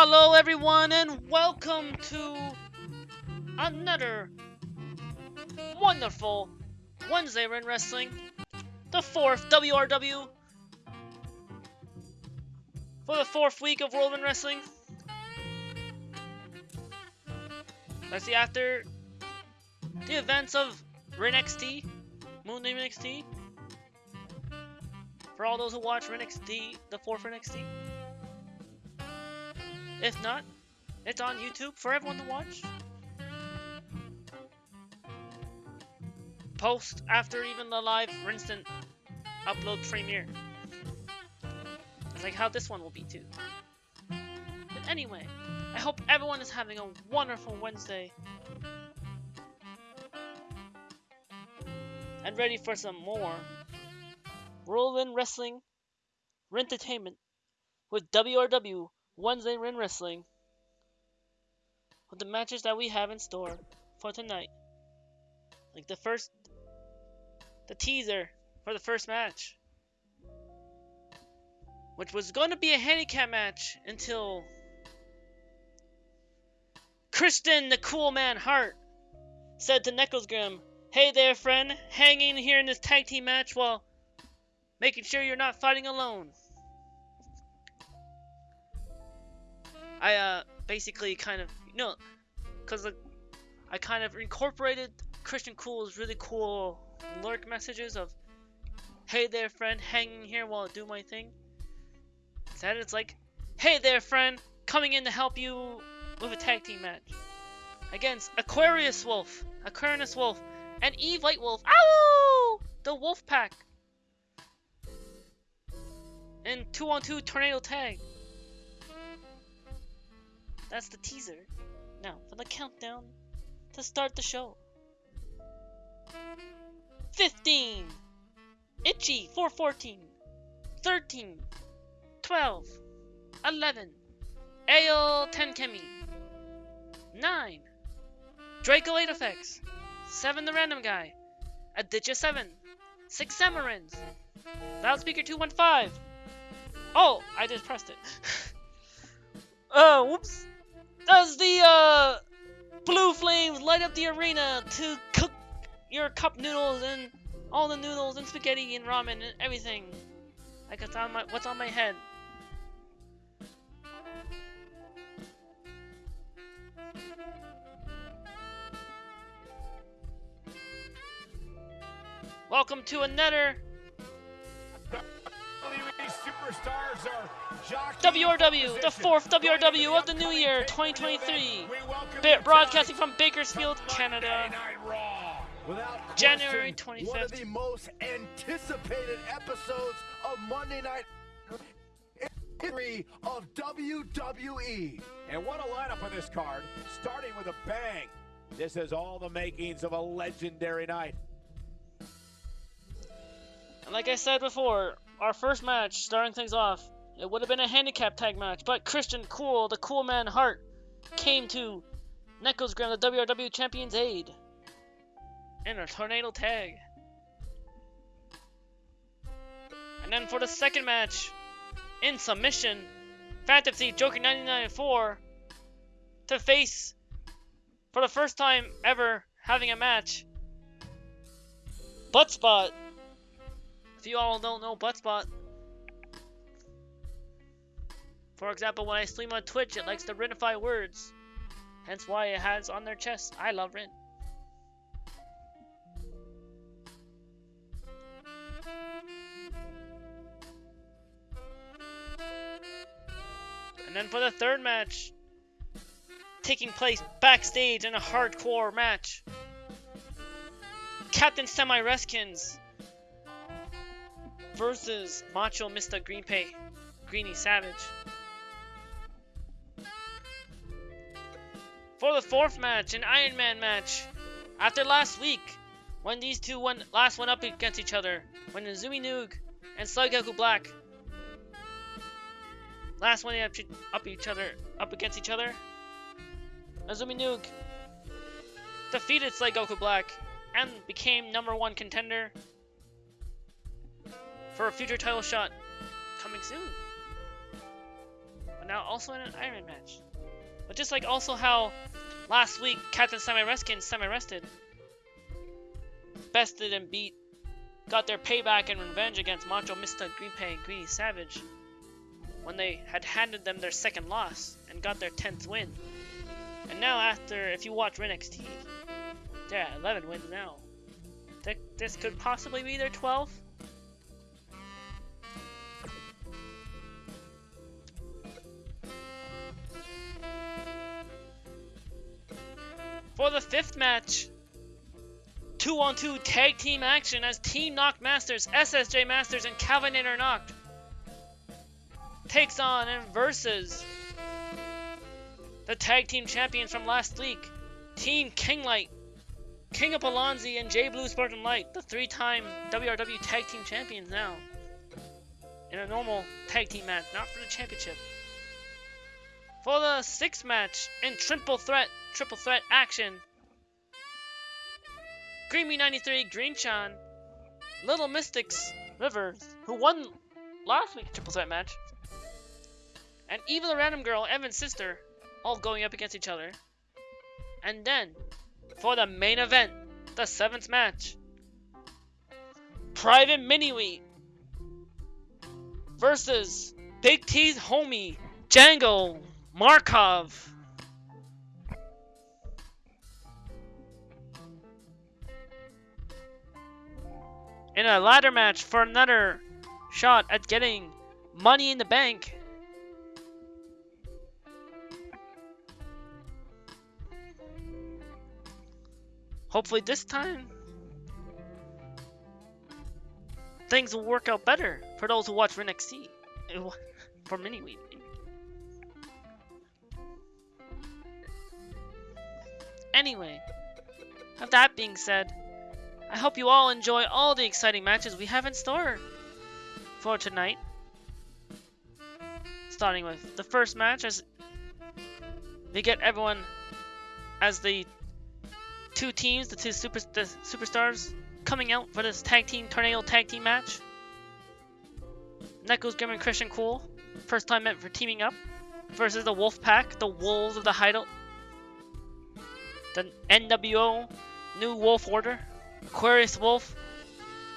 Hello, everyone, and welcome to another wonderful Wednesday in Wrestling, the fourth WRW for the fourth week of World in Wrestling. Let's see, after the events of Ren XT, Moon Name NXT, for all those who watch Ren XT, the fourth Ren XT. If not, it's on YouTube for everyone to watch. Post after even the live instant upload premiere. It's like how this one will be too. But anyway, I hope everyone is having a wonderful Wednesday. And ready for some more Whirlwind Wrestling Entertainment with WRW Wednesday Ring Wrestling with the matches that we have in store for tonight. Like the first, the teaser for the first match, which was going to be a handicap match until Christian, the cool man Hart, said to Necklesgrim, Hey there, friend, hanging here in this tag team match while making sure you're not fighting alone. I uh basically kind of you know because I kind of incorporated Christian Cool's really cool lurk messages of hey there friend hanging here while I do my thing. Instead it's like hey there friend coming in to help you with a tag team match against Aquarius Wolf Aquarius Wolf and Eve White Wolf. Ow! The Wolf Pack. And 2 on 2 tornado tag that's the teaser. Now, for the countdown to start the show. 15, Itchy 414, 13, 12, 11, Ayo 10 Kemi, 9, Draco 8 Effects, 7 the Random Guy, Aditya 7, 6 Samarins, Loudspeaker 215. Oh, I just pressed it. oh, whoops. Does the uh, blue flames light up the arena to cook your cup noodles and all the noodles and spaghetti and ramen and everything? Like it's on my what's on my head. Welcome to another WRW, the fourth WRW of the new year, 2023. Broadcasting from Bakersfield, Canada. January 25th. One of the most anticipated episodes of Monday Night history of WWE. And what a lineup on this card, starting with a bang. This has all the makings of a legendary night. And like I said before, our first match, starting things off, it would have been a handicap tag match, but Christian Cool, the cool man Hart, came to Necklesgrim, the WRW Champion's aid, in a tornado tag. And then for the second match, in submission, Fantasy Joker 1994 to face, for the first time ever having a match, Buttspot if you all don't know Buttspot, for example, when I stream on Twitch, it likes to Renify words. Hence why it has on their chest, I love Ren. And then for the third match, taking place backstage in a hardcore match, Captain Semi Reskins versus Macho Mr. Greenpay, Greeny Savage. For the fourth match, an Iron Man match, after last week, when these two went, last went up against each other, when Azumi Noog and Sly Goku Black last went up, up each other, up against each other, Azumi Noog defeated Sly Goku Black and became number one contender for a future title shot coming soon. but now also in an Iron match. But just like also how last week Captain Semi Reskin semi rested, bested and beat, got their payback and revenge against Macho. Green Pay and Greedy Savage when they had handed them their second loss and got their 10th win. And now after, if you watch NXT, they're at 11 wins now. Th- This could possibly be their 12th. For the fifth match, two on two tag team action as Team Knock Masters, SSJ Masters, and Calvinator Knocked takes on and versus the tag team champions from last week, Team Kinglight, King of Alonzi, and J Blue Spartan Light, the three time WRW tag team champions now. In a normal tag team match, not for the championship. For the sixth match in triple threat, triple threat action, Creamy 93, Green Chan, Little Mystics, Rivers, who won last week's triple threat match, and Eva the Random Girl, Evan's sister, all going up against each other. And then, for the main event, the seventh match, Private Miniwee versus Big T's homie, Django Markov. In a ladder match for another shot at getting money in the bank. Hopefully this time things will work out better for those who watch for NXT. For mini week. Anyway, with that being said, I hope you all enjoy all the exciting matches we have in store for tonight. Starting with the first match as we get everyone as the two teams, the two super the superstars coming out for this tag team tornado tag team match. Neko's Grim and Christian Cool, first time meant for teaming up, versus the Wolf Pack, the Wolves of the Hideout, the NWO New Wolf Order, Aquarius Wolf,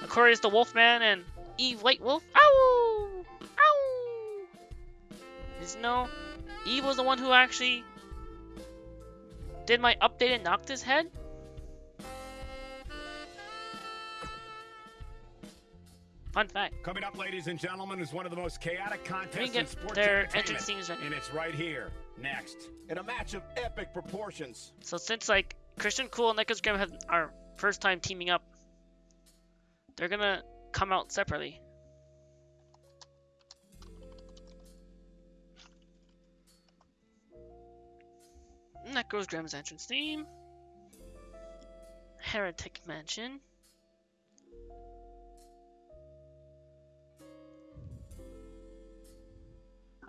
Aquarius the Wolfman, and Eve White Wolf. Ow! Ow! Is no, Eve was the one who actually did my update and knocked his head. Fun fact. Coming up, ladies and gentlemen, is one of the most chaotic contests in sports their entrance scenes ready. And it's right here, next. In a match of epic proportions. So since like Christian Cool and Nicholas Graham have our first time teaming up, they're gonna come out separately. And that goes Graham's entrance theme. Heretic Mansion.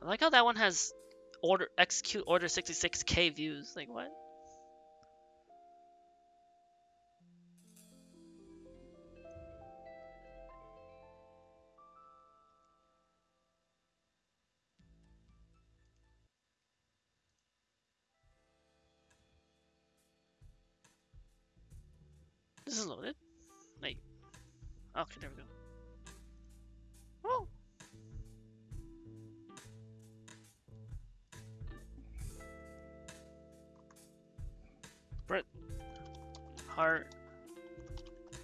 I like how that one has order execute order 66k views. Like what? This is loaded. Wait. Okay, there we go.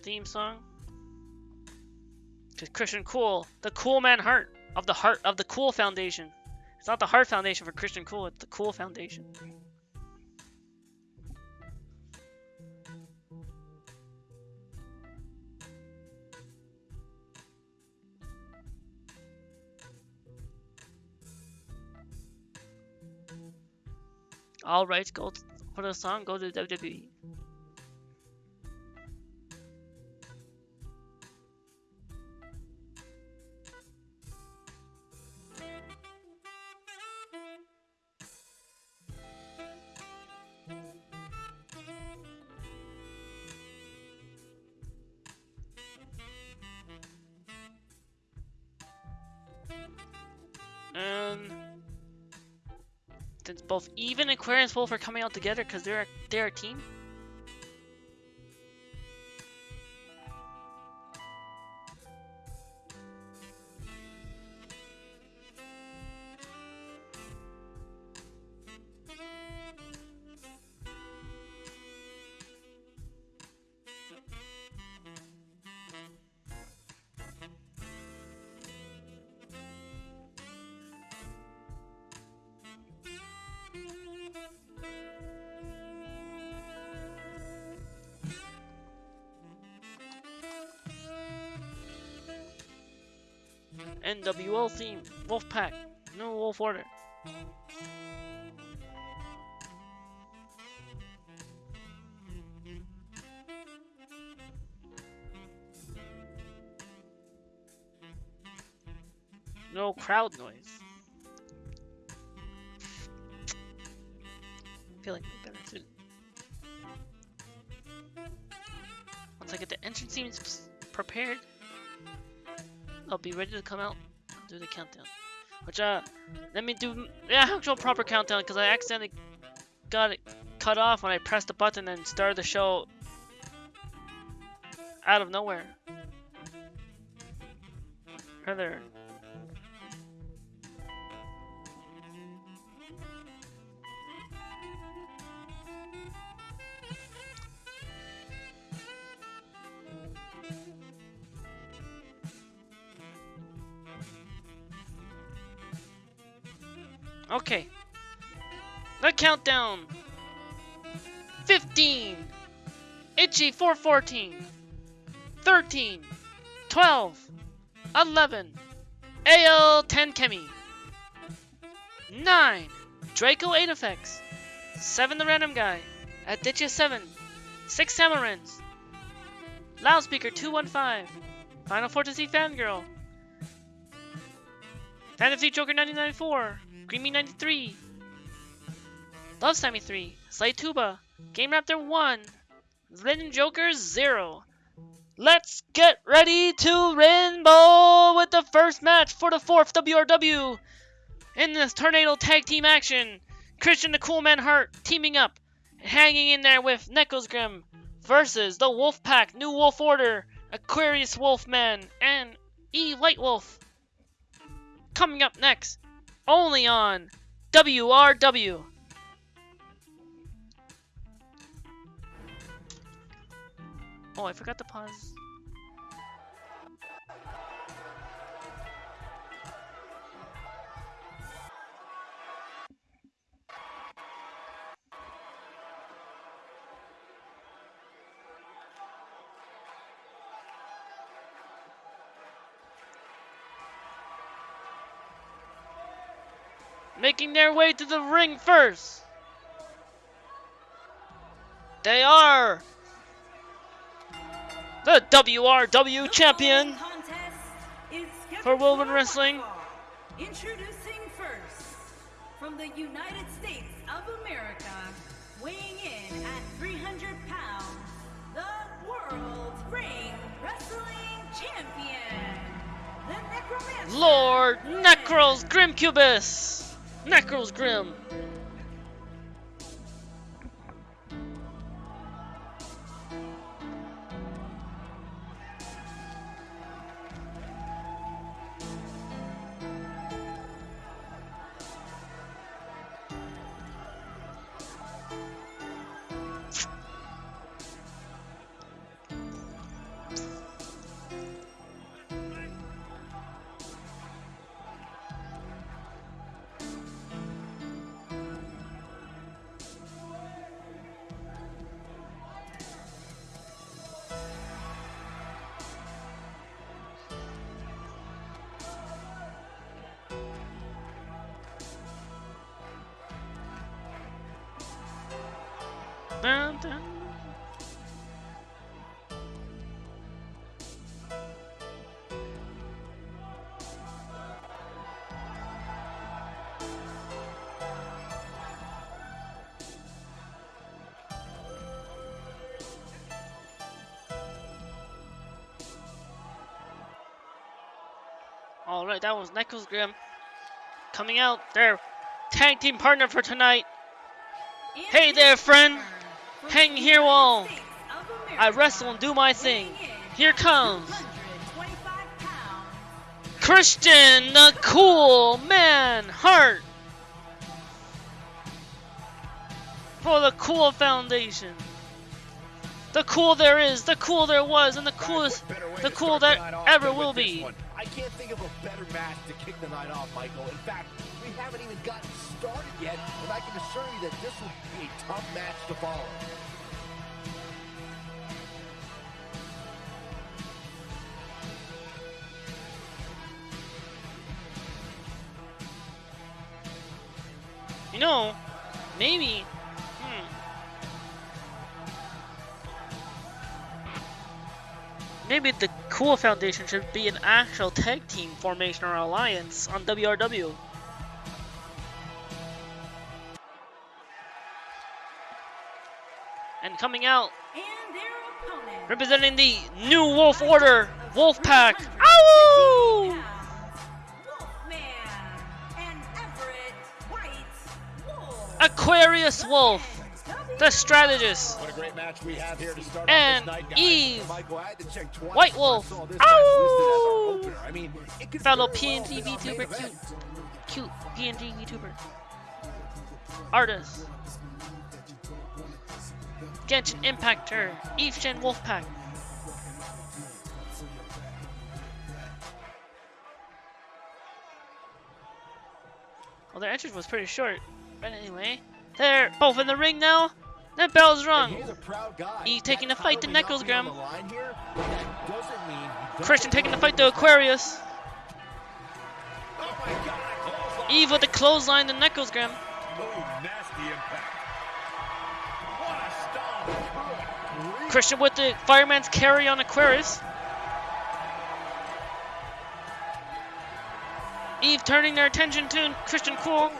Theme song. To Christian Cool, the Cool Man Heart of the Heart of the Cool Foundation. It's not the Heart Foundation for Christian Cool, it's the Cool Foundation. All rights go for the song go to WWE. Aquarius Wolf are coming out together because they're they're a team. NWO theme, Wolfpack, no Wolf Order. No crowd noise. I feel like better soon. Once I get the entrance scenes prepared, I'll be ready to come out do the countdown. Which, uh, let me do the actual proper countdown because I accidentally got it cut off when I pressed the button and started the show out of nowhere. Rather. Countdown. 15. Itchy 414. 13. 12. 11. AL 10 Kemi. 9. Draco 8 effects. 7 the random guy. Aditya 7. 6 Samarins. Loudspeaker 215. Final Fantasy Fangirl. Fantasy Joker 1994. Creamy 93. Love Sammy 3. Slay Tuba. Game Raptor 1. Legend Joker 0. Let's get ready to rainbow with the first match for the fourth WRW. In this tornado tag team action, Christian the Cool Man Hart teaming up, hanging in there with Neckles Grim versus the Wolf Pack, New Wolf Order, Aquarius Wolfman, and E White Wolf. Coming up next, only on WRW. Oh, I forgot to pause. Making their way to the ring first. They are the WRW champion for Woven Wrestling. Introducing first, from the United States of America, weighing in at 300 pounds, the World Ring Wrestling Champion, the Necromancer. Lord Necros Grim Cubus. Necros Grim. Alright, that was Knuckles Grim coming out Their tag team partner for tonight. Hey there, friend. Hang here while I wrestle and do my thing. Here comes Christian, the cool man, Hart. For the Cool Foundation. The cool there is, the cool there was, and the coolest, What better way the cool that ever will be. Can't think of a better match to kick the night off, Michael. In fact, we haven't even gotten started yet, and I can assure you that this will be a tough match to follow. You know, maybe. Maybe the Cool Foundation should be an actual tag team formation or alliance on WRW. And coming out, and their opponent. representing the New Wolf Order, Wolfpack. 315 Ow! Wolfman and Everett White Wolf. Aquarius Wolf, the strategist. What a great match we have here to start And off this night, guys. Eve. Michael, I had to check twice White Wolf. saw this match listed as Ow! our opener. I mean, Fellow well PNG main VTuber, cute, cute PNG VTuber, artist, Genshin Impactor, Eve Shen Wolfpack. Well, their entrance was pretty short, but anyway, they're both in the ring now. That bell's rung. he's a proud guy. He's taking the fight to title Knuckles, be Graham. the line here, but that doesn't mean he doesn't Christian taking the fight to Aquarius. Oh my God. Eve with the clothesline to Knuckles, Graham. Oh, nasty impact. What a stomp. Good grief. Christian with the fireman's carry on Aquarius. Eve turning their attention to Christian Cool.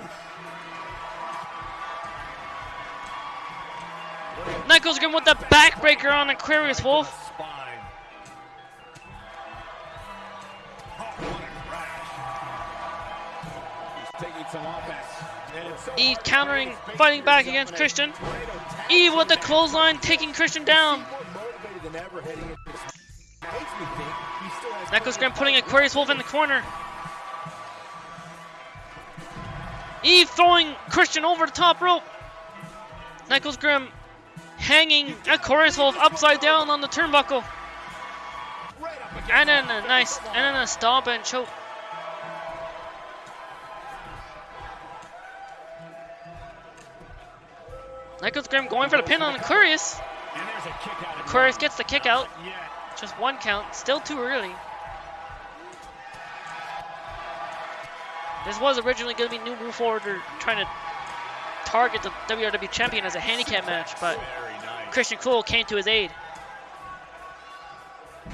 Knuckles Grim with the backbreaker on Aquarius Wolf. Eve countering, fighting back against Christian. Eve with the clothesline taking Christian down. Knuckles Grim putting Aquarius Wolf in the corner. Eve throwing Christian over the top rope. Knuckles Grim hanging Aquarius Wolf upside down on the turnbuckle. And then a nice, and then a stomp and choke. Knuckles Grimm going for the pin on Aquarius. A. Aquarius gets the kick out. Just one count, still too early. This was originally going to be New Move Order trying to target the WRW champion as a handicap match, but. Christian Cool came to his aid.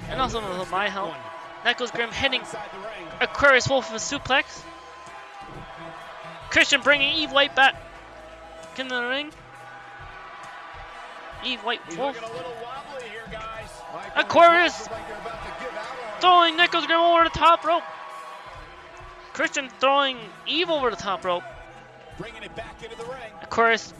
And also with my help. Knuckles Grim hitting inside the ring. Aquarius Wolf with a suplex. Christian bringing Eve White back into the ring. Eve White Wolf looking a wobbly here, guys. Aquarius. looks like they're about to give out on him. throwing Knuckles Grim over the top rope. Christian throwing Eve over the top rope. Bringing it back into the ring. Aquarius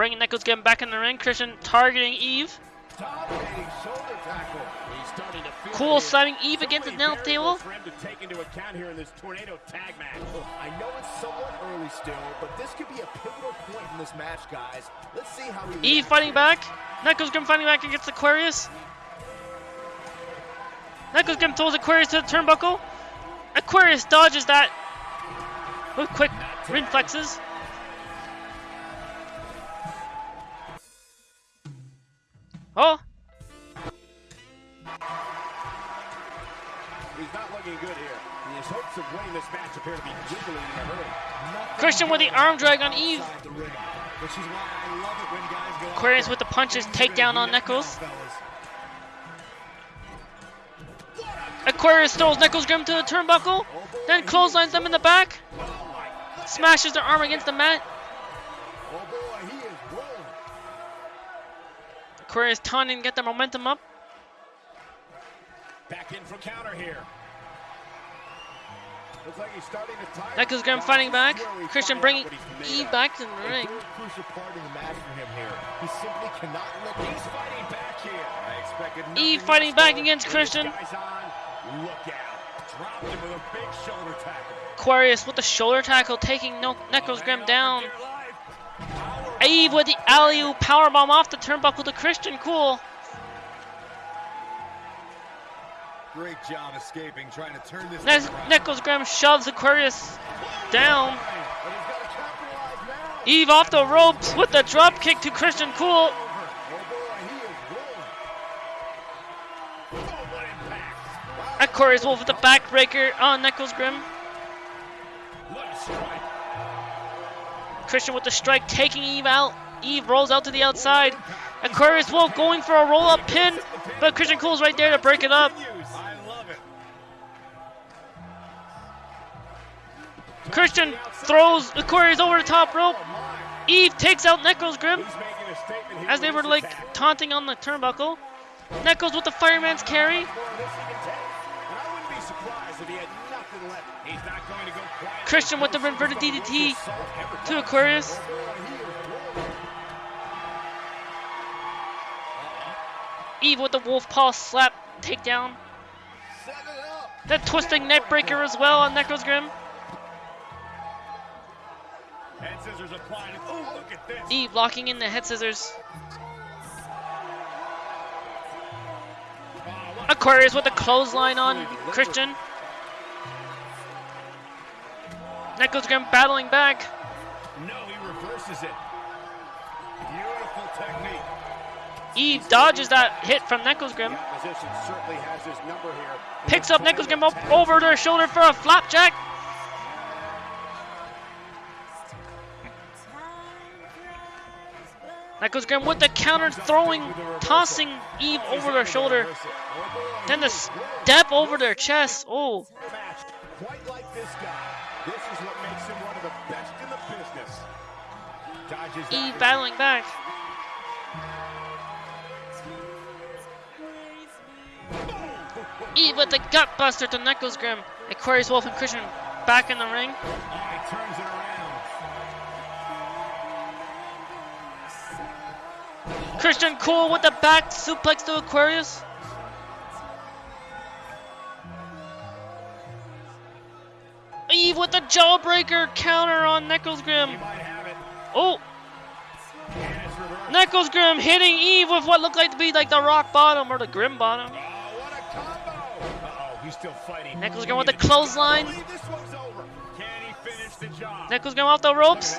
bringing Knuckles Grim back in the ring. Christian targeting Eve. Dominating shoulder tackle. He's starting to feel Cool it. slamming Eve against the nail announce table. For him to take into account here in this tornado tag match. I know it's somewhat early still, but this could be a pivotal point in this match, guys. Let's see how he Eve fighting here. back. Knuckles Grim fighting back against Aquarius. Knuckles Grim throws Aquarius to the turnbuckle. Aquarius dodges that with quick reflexes. Oh, He's not looking good here. And his hopes of winning this match appear to be dwindling in a hurry. Christian with the arm drag on Eve. Inside the ring, Which is why I love it when guys go out Aquarius with the punches, takedown on Knuckles. Aquarius throws Knuckles Grim to the turnbuckle, then clotheslines them in the back, smashes their arm against the mat. Aquarius taunting get the momentum up. Back in from counter here. Looks like he's starting to tire. Neckles Graham Guys, fighting back. Christian bringing out what he's made Eve back in the ring. very crucial part of the match for him here. He simply cannot let He's fighting back here. I expected nothing Eve fighting back against Christian. guy's on, look out. Dropped him with a big shoulder tackle. Aquarius with the shoulder tackle taking no Neckles Graham down. For dear life. Power Eve with the alley oop powerbomb off the turnbuckle to Christian Cool. Great job escaping, trying to turn this Ne- thing around. Graham shoves Aquarius down. But he's got to capitalize now. Eve off the ropes with the drop kick to Christian Cool. Boy, he is rolling. What impact. Aquarius Wolf with the backbreaker on Neckles Graham. Christian with the strike taking Eve out. Eve rolls out to the outside. Aquarius Wolf going for a roll up pin, but Christian Cool's right there to break it up. Christian throws Aquarius over the top rope. Eve takes out statement here as they were like taunting on the turnbuckle. Neckles with the fireman's carry. Christian with the inverted DDT to Aquarius. Eve with the wolf paw slap takedown. Set it up. That twisting neck breaker as well on Neckles Grim. Head scissors applied. Oh, look at this. Eve locking in the head scissors. Aquarius with the clothesline on Christian. Neckles Grim battling back. No, it. Beautiful technique. Eve dodges that hit from Neckles Graham. Opposition certainly has his number here. Picks up Neckles up over their shoulder for a flapjack. Neckles Graham with the counter throwing, tossing Eve over their shoulder. Then the step over their chest. Oh, Eve battling back. Eve with the gut buster to Neckles Graham. Aquarius Wolf and Christian back in the ring. He turns it around. Christian Cool with the back suplex to Aquarius. Eve with the jawbreaker counter on Neckles He Graham. might have it. Oh, And it's reversed. Neckles Graham hitting Eve with what looked like to be like the rock bottom or the grim bottom. Oh, what a combo. Uh-oh, he's still fighting. Neckles Graham with the clothesline. believe this one's over. Can he finish the job? Neckles Graham off the ropes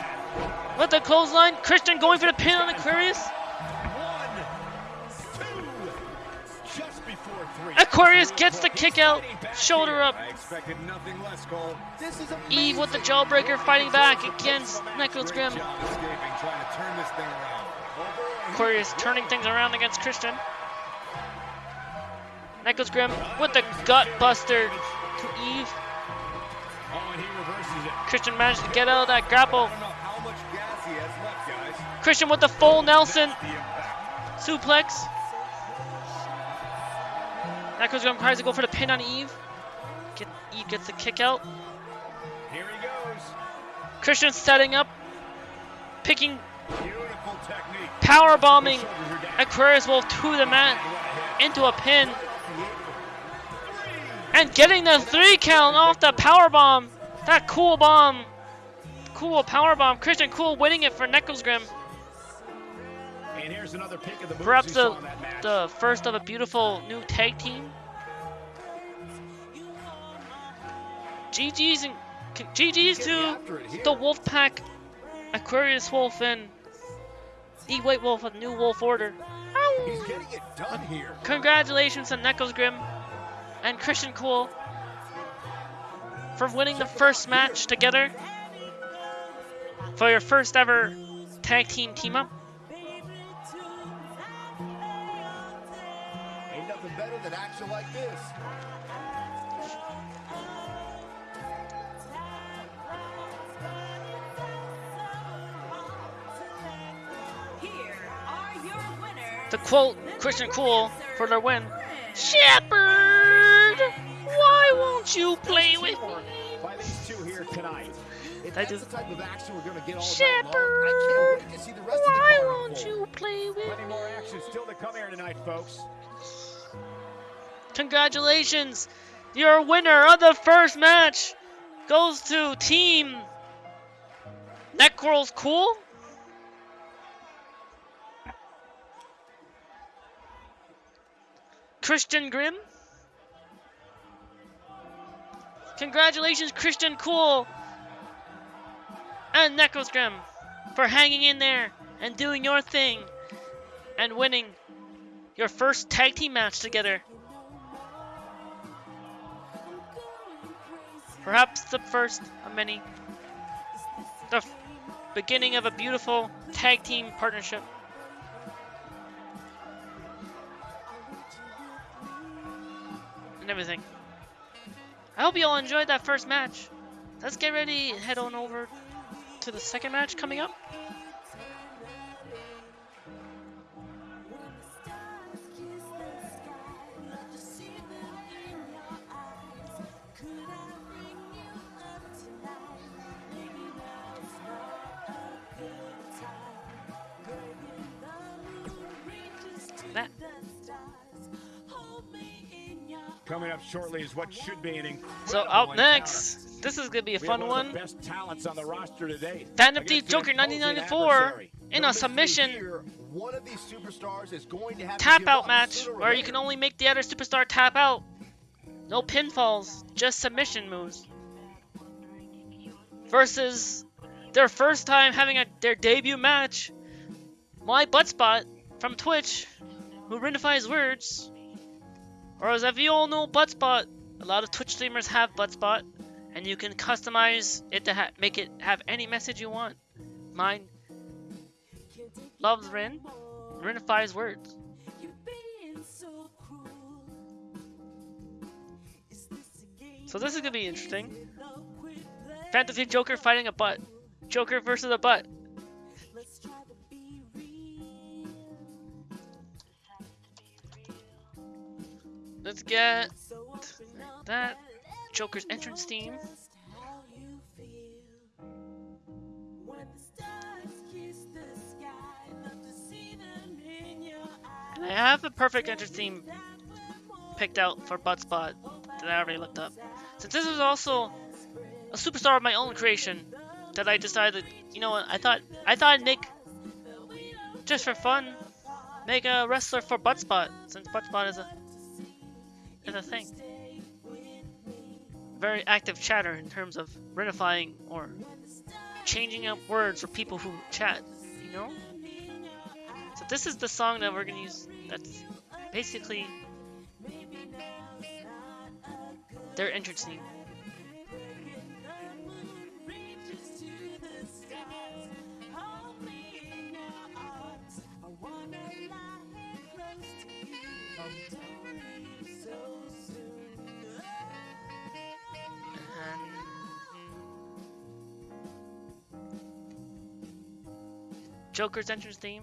with the clothesline. Christian going for the pin on Aquarius. Aquarius gets the kick out, shoulder up. I expected nothing less, Cole. This is Eve with the jawbreaker fighting back against Neckles Graham. Great job escaping, trying to turn this thing around. Aquarius turning things around against Christian. Neckles Graham with the gut buster to Eve. Oh, and he reverses it. Christian managed to get out of that grapple. I don't know how much gas he has left, guys. Christian with the full Nelson suplex. Graham tries to go for the pin on Eve. Get, Eve gets the kick out. Here he goes. Christian setting up, picking, power bombing Shoulders are down. Aquarius Wolf to the mat What a hit. into a pin. And getting the three count off the power bomb. That cool bomb. Cool power bomb. Christian Cool winning it for Neckles Graham. Perhaps the saw in that match. the first of a beautiful new tag team. GG's and GG's to after it here. the Wolfpack, Aquarius Wolf and E White Wolf of New Wolf Order. He's getting it done here. Congratulations to Neckles Grim and Christian Cool for winning the first match together for your first ever tag team team up. To quote Christian Cool for their win, Shepherd, why won't you play with me? By two here tonight. If that's just- the type of action we're gonna get all night long, Shepherd, I can't wait to see the rest of the Why won't you play with Plenty more action still to come here tonight, folks. Congratulations! Your winner of the first match goes to Team Neckrol's Cool. Christian Grimm. Congratulations, Christian Cool and Necros Grimm for hanging in there and doing your thing and winning your first tag team match together. Perhaps the first of many. The beginning of a beautiful tag team partnership. And everything. I hope you all enjoyed that first match. Let's get ready head on over to the second match coming up. Coming up shortly is what should be an incredible so out encounter. next, this is gonna be a We fun one. one. Best talents on the roster today. Phantom Thief Joker imposing 1994 in a submission here, One of these superstars is going to have tap out match where you can only make the other superstar tap out. No pinfalls, just submission moves. Versus their first time having a, their debut match, my butt spot from Twitch, who rinifies words. Or as if you all know butt spot, a lot of Twitch streamers have butt spot, and you can customize it to make it have any message you want. Mine loves Rin, rinifies words. So this is gonna be interesting. Fantasy Joker fighting a butt. Joker versus a butt. Let's get that Joker's entrance theme. And I have the perfect entrance theme picked out for Butt Spot that I already looked up. Since this is also a superstar of my own creation, that I decided, you know what, I thought I thought I'd just for fun, make a wrestler for Butt Spot, since Butt Spot is a is a thing. Very active chatter in terms of renifying or changing up words for people who chat, you know? So this is the song that we're gonna use that's basically their entrance theme. Joker's entrance theme.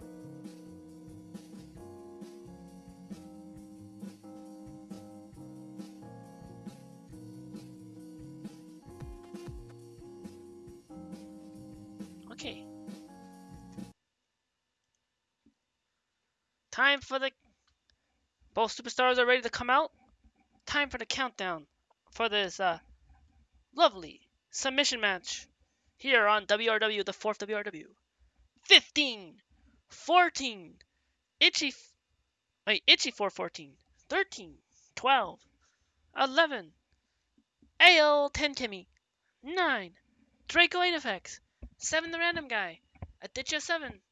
Okay. Time for the. Both superstars are ready to come out. Time for the countdown for this uh, lovely submission match here on WRW, the fourth WRW. 15, 14, Itchy, wait, Itchy 414, 13, 12, 11, AL 10 Kimmy, 9, Draco 8 Effects, 7 the Random Guy, Aditya 7,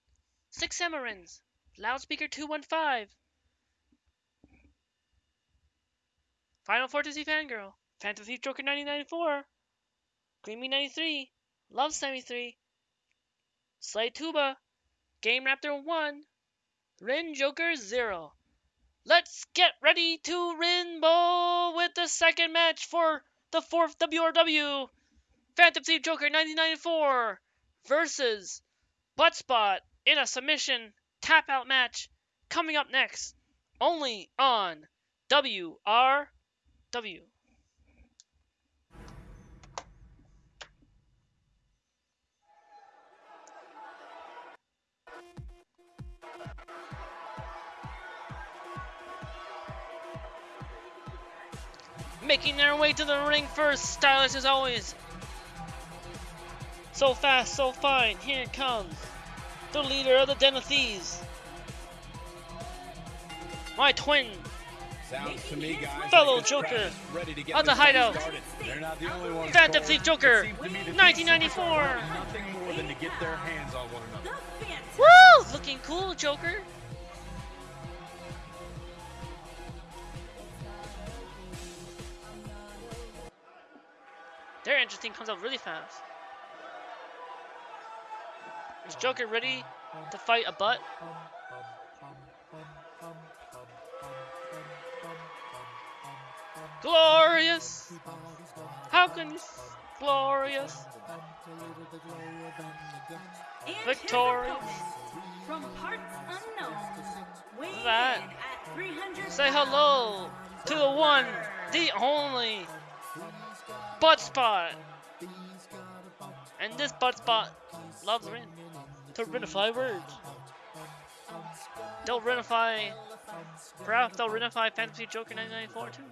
6 Samarins, Loudspeaker 215, Final Fantasy Fangirl, Fantasy Joker 1994, Creamy 93, Love 73, Slay Tuba, Game Raptor 1, Rin Joker 0. Let's get ready to Rinbo with the second match for the fourth WRW. Phantom Thief Joker 1994 versus Buttspot in a submission tap out match coming up next. Only on WRW. Making their way to the ring first. Stylish as always. So fast, so fine. Here it comes. The leader of the Den of Thieves. My twin. Sounds to me, guys. Fellow like Joker. is Ready to get On the this thing hideout. They're not the only ones. Phantom Cole. Thief Joker. It seems to me that these 1994. Nothing more than to get their hands on one another. Phantom. Woo! Looking cool, Joker. Their interesting comes out really fast. Is Joker ready to fight a butt? Glorious! How can you? Glorious! And Victorious. From parts unknown. Weighing That. at Say hello to the one, the only butt spot. And this butt spot loves Rin to renify words. They'll renify, perhaps they'll renify Fantasy Joker 1994 too.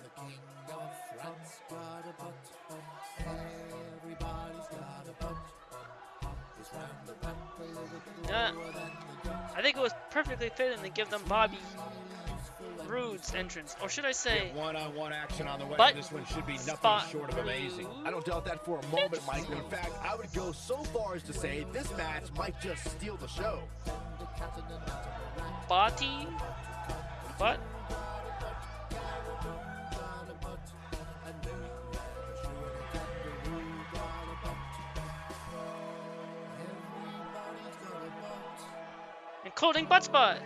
Yeah, I think it was perfectly fitting to give them Bobby Roode's entrance, or should I say, one-on-one action on the way. Butt This one should be nothing short of amazing. I don't doubt that for a moment, Michael. In fact, I would go so far as to say this match might just steal the show. body, butt. Including butt spot. Butts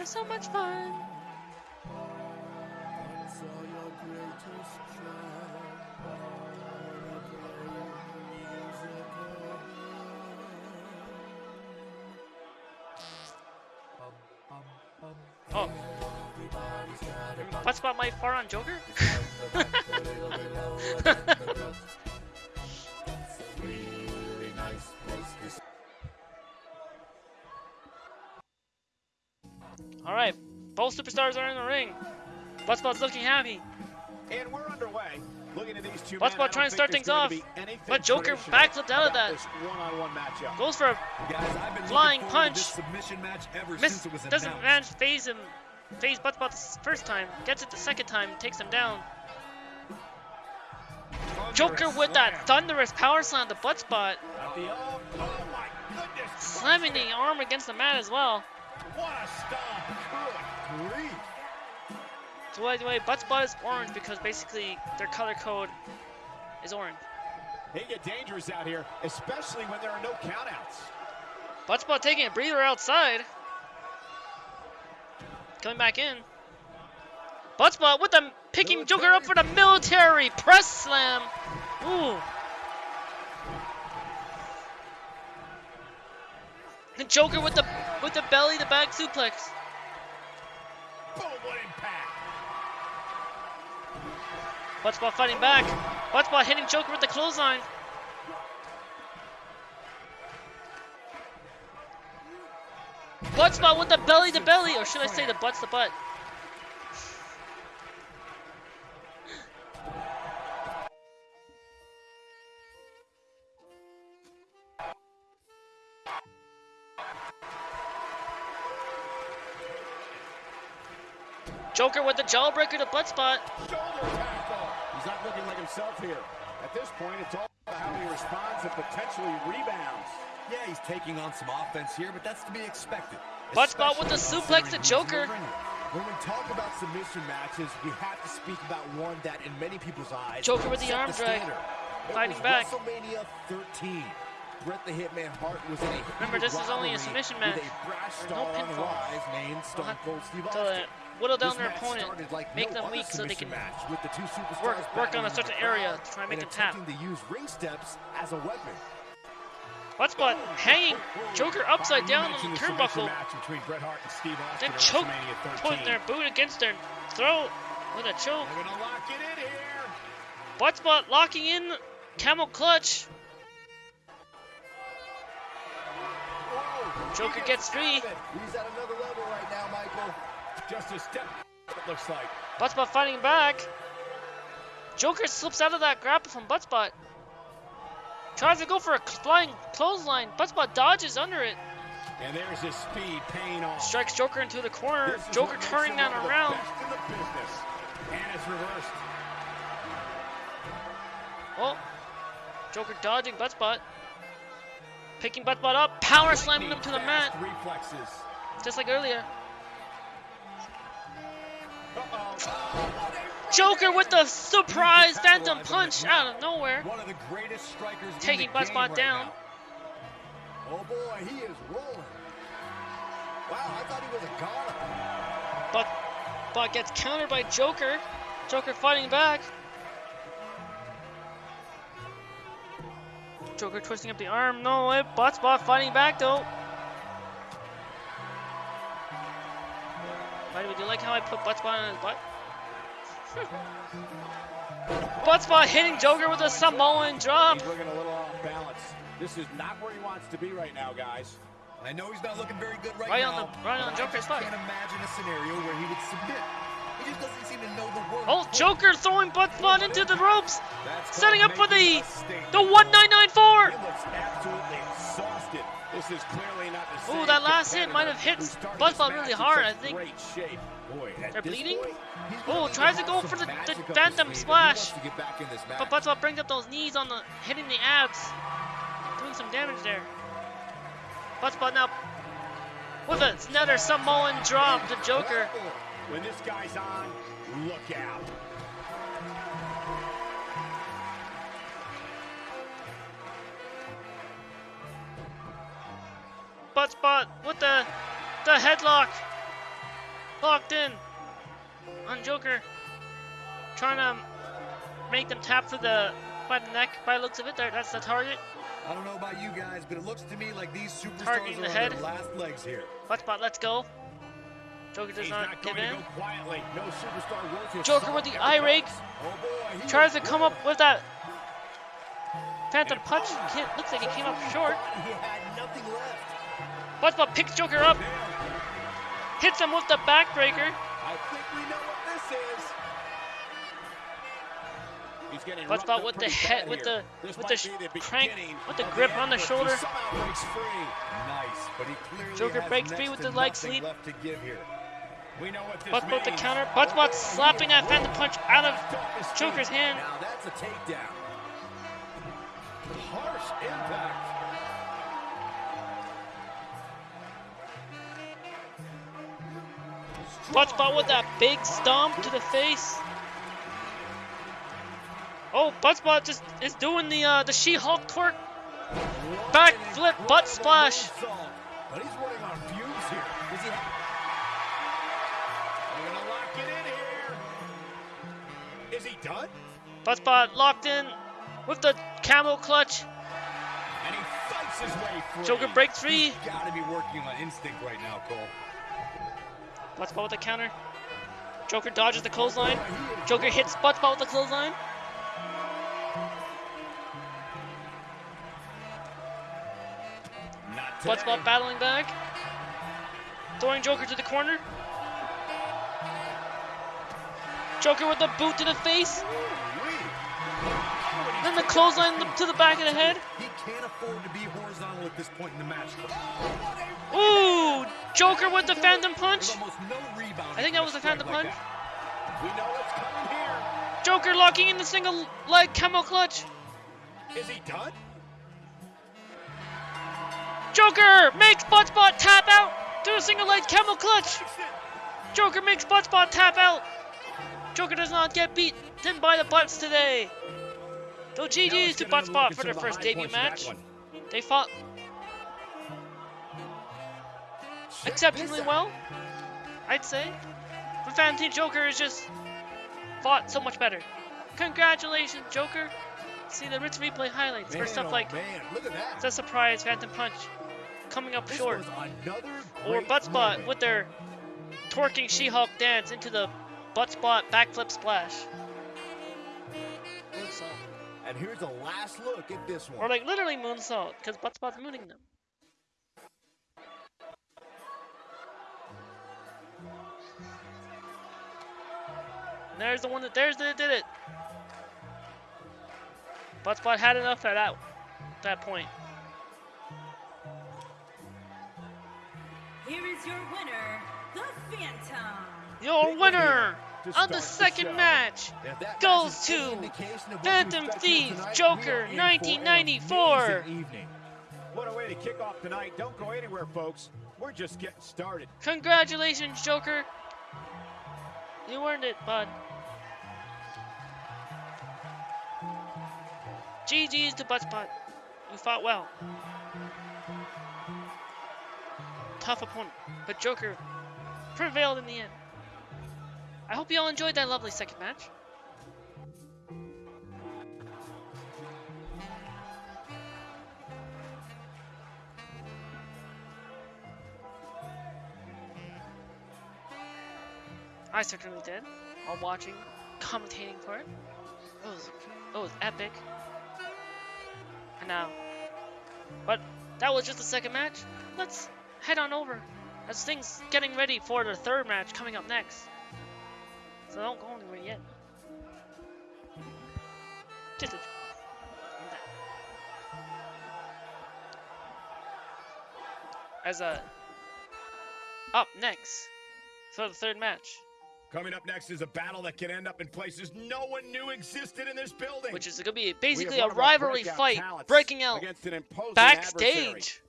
are so much fun. Butt spot might fart on Joker? superstars are in the ring. Buttspot's looking happy. And we're underway. Looking at these two Buttspot men, trying to start things off, to be anything but Joker backflipped out of that. one-on-one matchup. Goes for a Guys, Flying punch. Submission match ever miss. since it was Doesn't manage to phase him. Phase Buttspot the first time. Gets it the second time. Takes him down. Joker with that thunderous power slam to Buttspot. Oh, oh my goodness. Slamming the arm against the mat as well. What a stomp. So by the way, Buttspot is orange because basically their color code is orange. They get dangerous out here, especially when there are no countouts. Buttspot taking a breather outside. Coming back in. Buttspot with the picking Joker up for the military press slam. Ooh. The Joker with the with the belly to back suplex. Boom, what impact. Buttspot fighting back. Buttspot hitting Joker with the clothesline. Buttspot with the belly to belly, or should I say the butts to butt? Joker with the jawbreaker to Buttspot. Shoulder tackle. He's not looking like himself here. At this point, it's all about how he responds and potentially rebounds. Yeah, he's taking on some offense here, but that's to be expected. Buttspot with the suplex to Joker. When we talk about submission matches, we have to speak about one that, in many people's eyes, Joker with the arm drag. Fighting back. WrestleMania 13. Bret the Hitman Hart was in a Remember, this is only a submission match. a There's no on the pinfall. rise named Stone have Cold Steve Austin. Whittle down their opponent, like make no them weak so they can match, with the two work- work on a certain area to try and make them tap. to use ring steps as a weapon. Buttspot hanging Joker upside down on the turnbuckle. between Bret Hart and Steve Austin Then choke, putting their boot against their throat with a choke. They're gonna lock it in here. Buttspot locking in camel clutch. Oh, Whoa, Joker gets free. out of it. He's at another level right now, Michael. Just a step. It looks like. Buttspot fighting back. Joker slips out of that grapple from Buttspot. Tries to go for a flying clothesline. Buttspot dodges under it. And there's his speed paying off. Strikes Joker into the corner. Joker turning that one of the around. best in the business. And it's reversed. Oh, Joker dodging Buttspot. Picking Buttspot up, power slamming him to the mat, Reflexes. just like earlier. Joker with the surprise phantom punch out of nowhere. One of the greatest strikers Taking in the game Buttspot right down. now. Oh boy, he is rolling. Wow, I thought he was a goner. But but gets countered by Joker. Joker fighting back. Joker twisting up the arm. No way. Buttspot fighting back though. Like how I put Buttspot on his butt? Buttspot hitting Joker with a Samoan drop. He's looking a little off balance. This is not where he wants to be right now, guys. I know he's not looking very good right, Right on now. the- right on but Joker's I foot. can't imagine a scenario where he would submit. He just doesn't seem to know the word. Oh, Joker throwing Buttspot into the ropes. That's Setting up for the making a statement. the 1994. This is clearly not the Ooh, that last hit might have hit Buzzball really hard, I think. Boy, They're bleeding? Oh, tries to go for the, the Phantom sleeve if he Splash. wants to get back in this match. But Buzzball brings up those knees on the hitting the abs, doing some damage there. Buzzball now with a- another Samoan drop to Joker. when this guy's on, look out. Buttspot with the the headlock locked in on Joker, trying to make them tap for the by the neck. By the looks of it, there that's the target. I don't know about you guys, but it looks to me like these superstars Targeting are the on head. their last legs here. Butt spot, let's go. Joker does He's not, not give in. to go quietly. No superstar Joker with the eye rake. Oh Tries is to come up with that Phantom punch. Can't, looks like it came up short. He had nothing left. Buttspot picks Joker up, hits him with the backbreaker. I think we know what this is. He's getting Buttspot roughed with the head- with the- This with the the crank- with the of grip on the shoulder. Breaks free. Nice, but he clearly Joker breaks free with the leg nothing sweep. left to give here. We know what this Buttspot the means. counter. Buttspot slapping that Phantom punch out of Off his feet. Joker's hand. Now that's a takedown. Harsh impact. Buttspot with that big stomp to the face. Oh, Buttspot just is doing the uh, the She-Hulk twerk. Back flip butt splash. But he's running on fumes here. Does he They're gonna lock it in here. Is he done? Buttspot locked in with the camel clutch. And he fights his way free. Joker break free. He's got to be working on instinct right now, Cole. Buttspot with the counter. Joker dodges the clothesline. Joker hits Buttspot with the clothesline. Not today. Battling back. Throwing Joker to the corner. Joker with the boot to the face. Then the clothesline to the back of the head. He can't afford to be horizontal at this point in the match. Ooh! Joker with the Phantom Punch. Almost no rebound. I think that was the Phantom Punch. We know what's coming here. Joker locking in the single leg camel clutch. Is he done? Joker makes Buttspot tap out to a single leg camel clutch. Joker makes Buttspot tap out. Joker does not get beat beaten by the butts today. Though GG's let's to get another look Buttspot for their first debut points of that match. They fought exceptionally well, I'd say. But Fantasy Joker is just fought so much better. Congratulations, Joker. See the Ritz replay highlights for stuff oh, like man, look at that. the surprise Phantom Punch coming up This short. Or Buttspot moment. with their twerking She-Hulk dance into the Buttspot backflip splash. And here's a last look at this one. Or like literally moonsault, because Buttspot's mooning them. There's the one that there's that did it. But Spot had enough at that that point. Here is your winner, the Phantom. Your winner on the the second show. match If goes match to indication of what Phantom we expect Thieves here tonight, Joker we are in for an 1994. amazing evening. What a way to kick off tonight. Don't go anywhere, folks. We're just getting started. Congratulations, Joker. You earned it, bud. GG's to Buttspot. You fought well. Tough opponent, but Joker prevailed in the end. I hope you all enjoyed that lovely second match. I certainly did. While watching, commentating for it. It was, it was epic. Now, but that was just the second match. Let's head on over as things getting ready for the third match coming up next. So don't go anywhere yet. Just a as a up next for the third match. Coming up next is a battle that can end up in places no one knew existed in this building. which is going to be basically a one of our rivalry fight breaking out imposing adversary. backstage.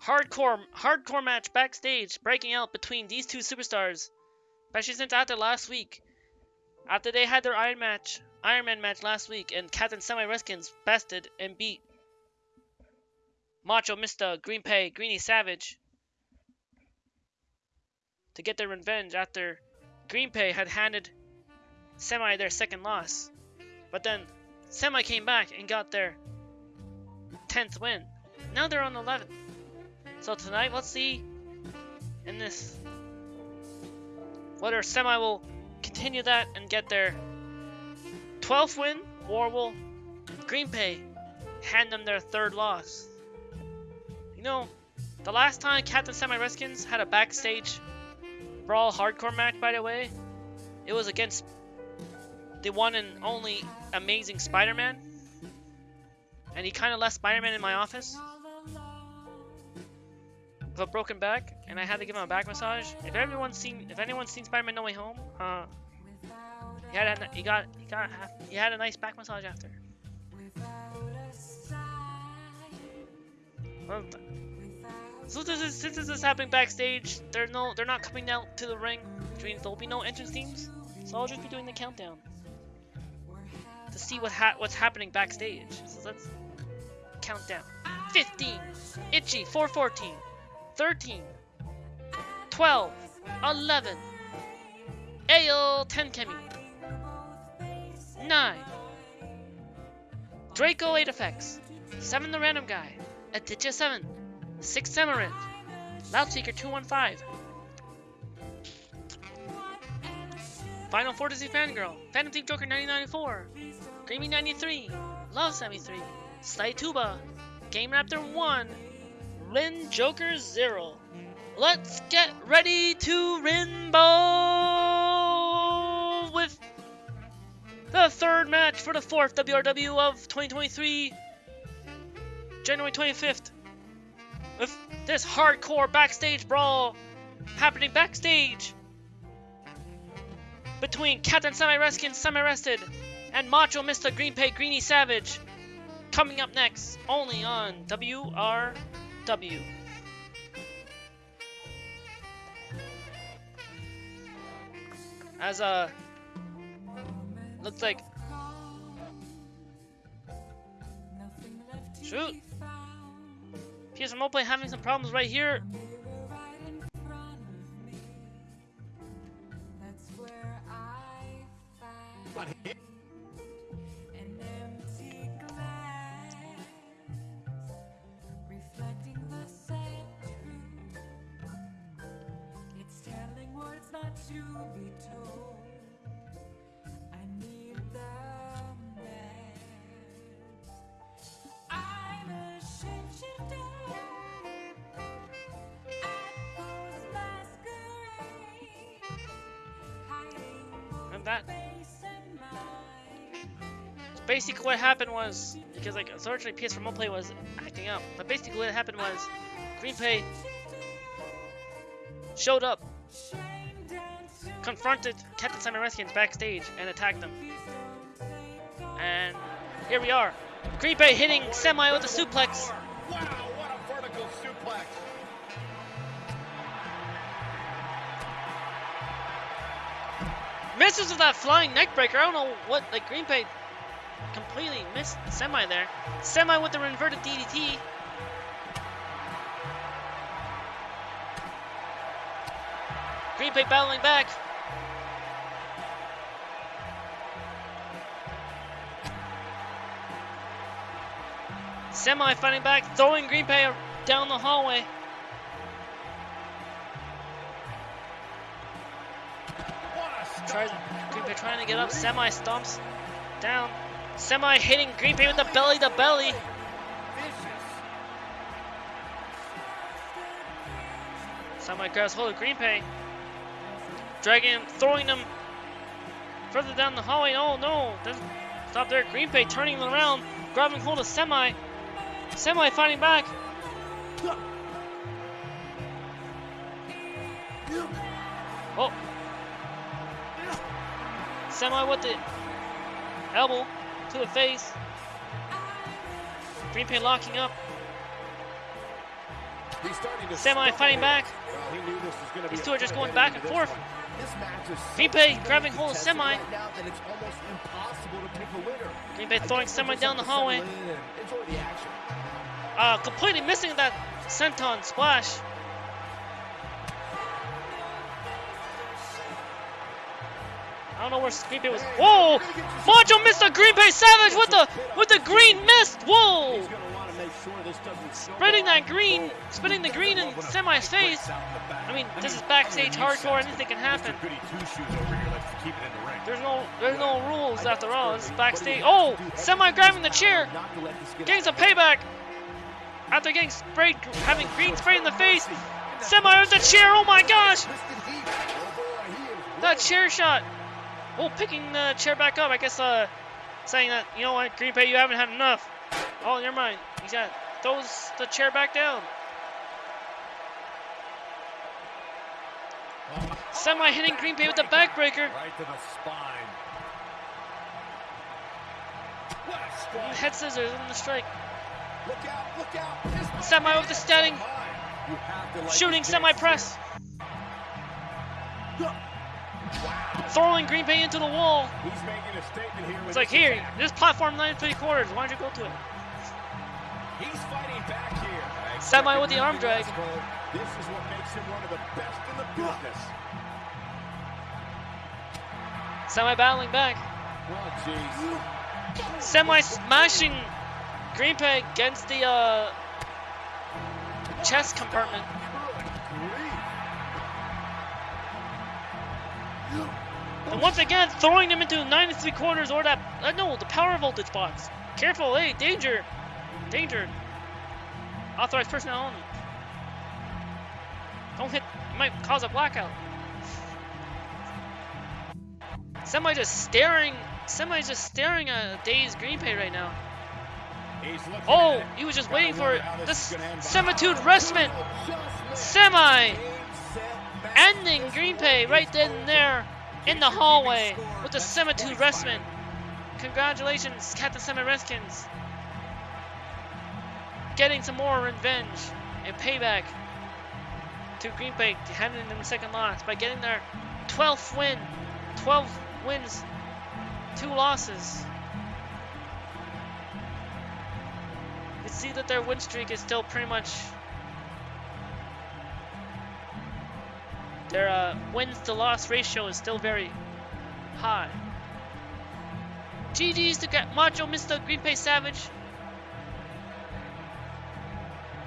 Hardcore, hardcore match backstage breaking out between these two superstars, especially since after last week, after they had their Iron match, Iron Man match last week, and Captain Semi Reskins bested and beat Macho Mr. Green Pay Greeny Savage to get their revenge after Green Pay had handed Semi their second loss. But then Semi came back and got their 10th win. Now they're on 11th. So tonight, let's see in this whether Semi will continue that and get their 12th win, or will Green Pay hand them their third loss. You know, the last time Captain Semi Reskins had a backstage brawl hardcore match, by the way, it was against the one and only amazing Spider-Man. And he kind of left Spider-Man in my office with a broken back, and I had to give him a back massage. If everyone's seen, if anyone's seen Spider-Man No Way Home, uh, he had a, he got he got he had a nice back massage after. So this is since this is happening backstage, they're no they're not coming out to the ring, which means there'll be no entrance teams. So I'll just be doing the countdown to see what ha- what's happening backstage. So let's count down. 15, Itchy 414, 13, 12, 11, Ayo 10 Kemi, 9, Draco 8 effects, 7 the random guy, Aditya 7, 6 Samarin, Loudspeaker 215, Final Fantasy Fangirl, Phantom Thief Joker 1994, Creamy 93, Love 73, Sly Tuba, Game Raptor 1, Rin Joker 0. Let's get ready to Rinbo with the third match for the fourth WRW of 2023, January 25th. With this hardcore backstage brawl happening backstage between Captain Semi Reskin Semi Rested and Macho Mr. Green Pay Greeny Savage. Coming up next, only on WRW. As uh looks like shoot PSM Mobile having some problems right here. But that basically what happened was because like unfortunately PS Remote Play was acting up, but basically what happened was Green Pay showed up, confronted Captain Reskins backstage, and attacked them. And here we are. Green Bay hitting Semi with a suplex. Misses with that flying neckbreaker. I don't know what like Green Bay completely missed Semi there. Semi with the inverted DDT. Green Bay battling back. Semi fighting back, throwing Green Bay down the hallway. Tries. Green trying to get up. Semi stomps down. Semi hitting Green with the belly to belly. Semi grabs hold of Green Bay. Dragging him, throwing him further down the hallway. Oh no! Doesn't stop there. Green Bay turning around, grabbing hold of Semi. Semi fighting back. Oh. Semi with the elbow to the face. Green Bay locking up. He's starting to Semi fighting back. Well, he knew this was gonna These two are just going back and forth. one. This match is so Green Bay grabbing hold of Semi. right now that it's almost impossible to pick a winner. Green Bay throwing Semi down the have to settle hallway. in and Enjoy the. Uh, completely missing that senton splash. I don't know where Green Bay was. Whoa! Macho missed a Green Bay Savage with the with the green mist. Whoa! Spreading that green, spreading the green in Semi's face. I mean, this is backstage hardcore. Anything can happen. There's no there's no rules after all. This is backstage. Oh! Semi grabbing the chair. Getting some payback after getting sprayed, having green sprayed in the face. Semi with the chair. Oh my gosh! That chair shot. Oh, picking the chair back up. I guess uh, saying that you know what, Green Bay, you haven't had enough. Oh, never mind. He's got throws the chair back down. Semi hitting Green Bay with the backbreaker. Right to the spine. What a strike. Head scissors in the strike. Look out, look out. Semi with the standing. You have to like Shooting semi press. Throwing Green Bay into the wall. He's making a statement here It's like, here, attack. this platform nine three quarters. Why don't you go to it? He's fighting back here. Semi with the arm drag. This is what makes him one of the best in the business. Semi battling back. Oh. Semi smashing Green Bay against the uh, chest compartment. And once again, throwing them into nine and three quarters or that, uh, no, the power voltage box. Careful, hey, danger. Danger. Authorized personnel only. Don't hit, you might cause a blackout. Semi just staring, Semi just staring at Dazed Green Bay right now. He's Oh, he was just waiting for wonder it. This is gonna. Semitude Restment Semi ending Green Bay right then and there in the hallway with the Semitude Restment. Congratulations, Captain Semi Reskins. Getting some more revenge and payback to Green Bay, handing them the second loss by getting their 12th win. 12 wins, two losses. You see that their win streak is still pretty much their uh, wins to loss ratio is still very high. GG's to get Macho Mr. Green Bay Savage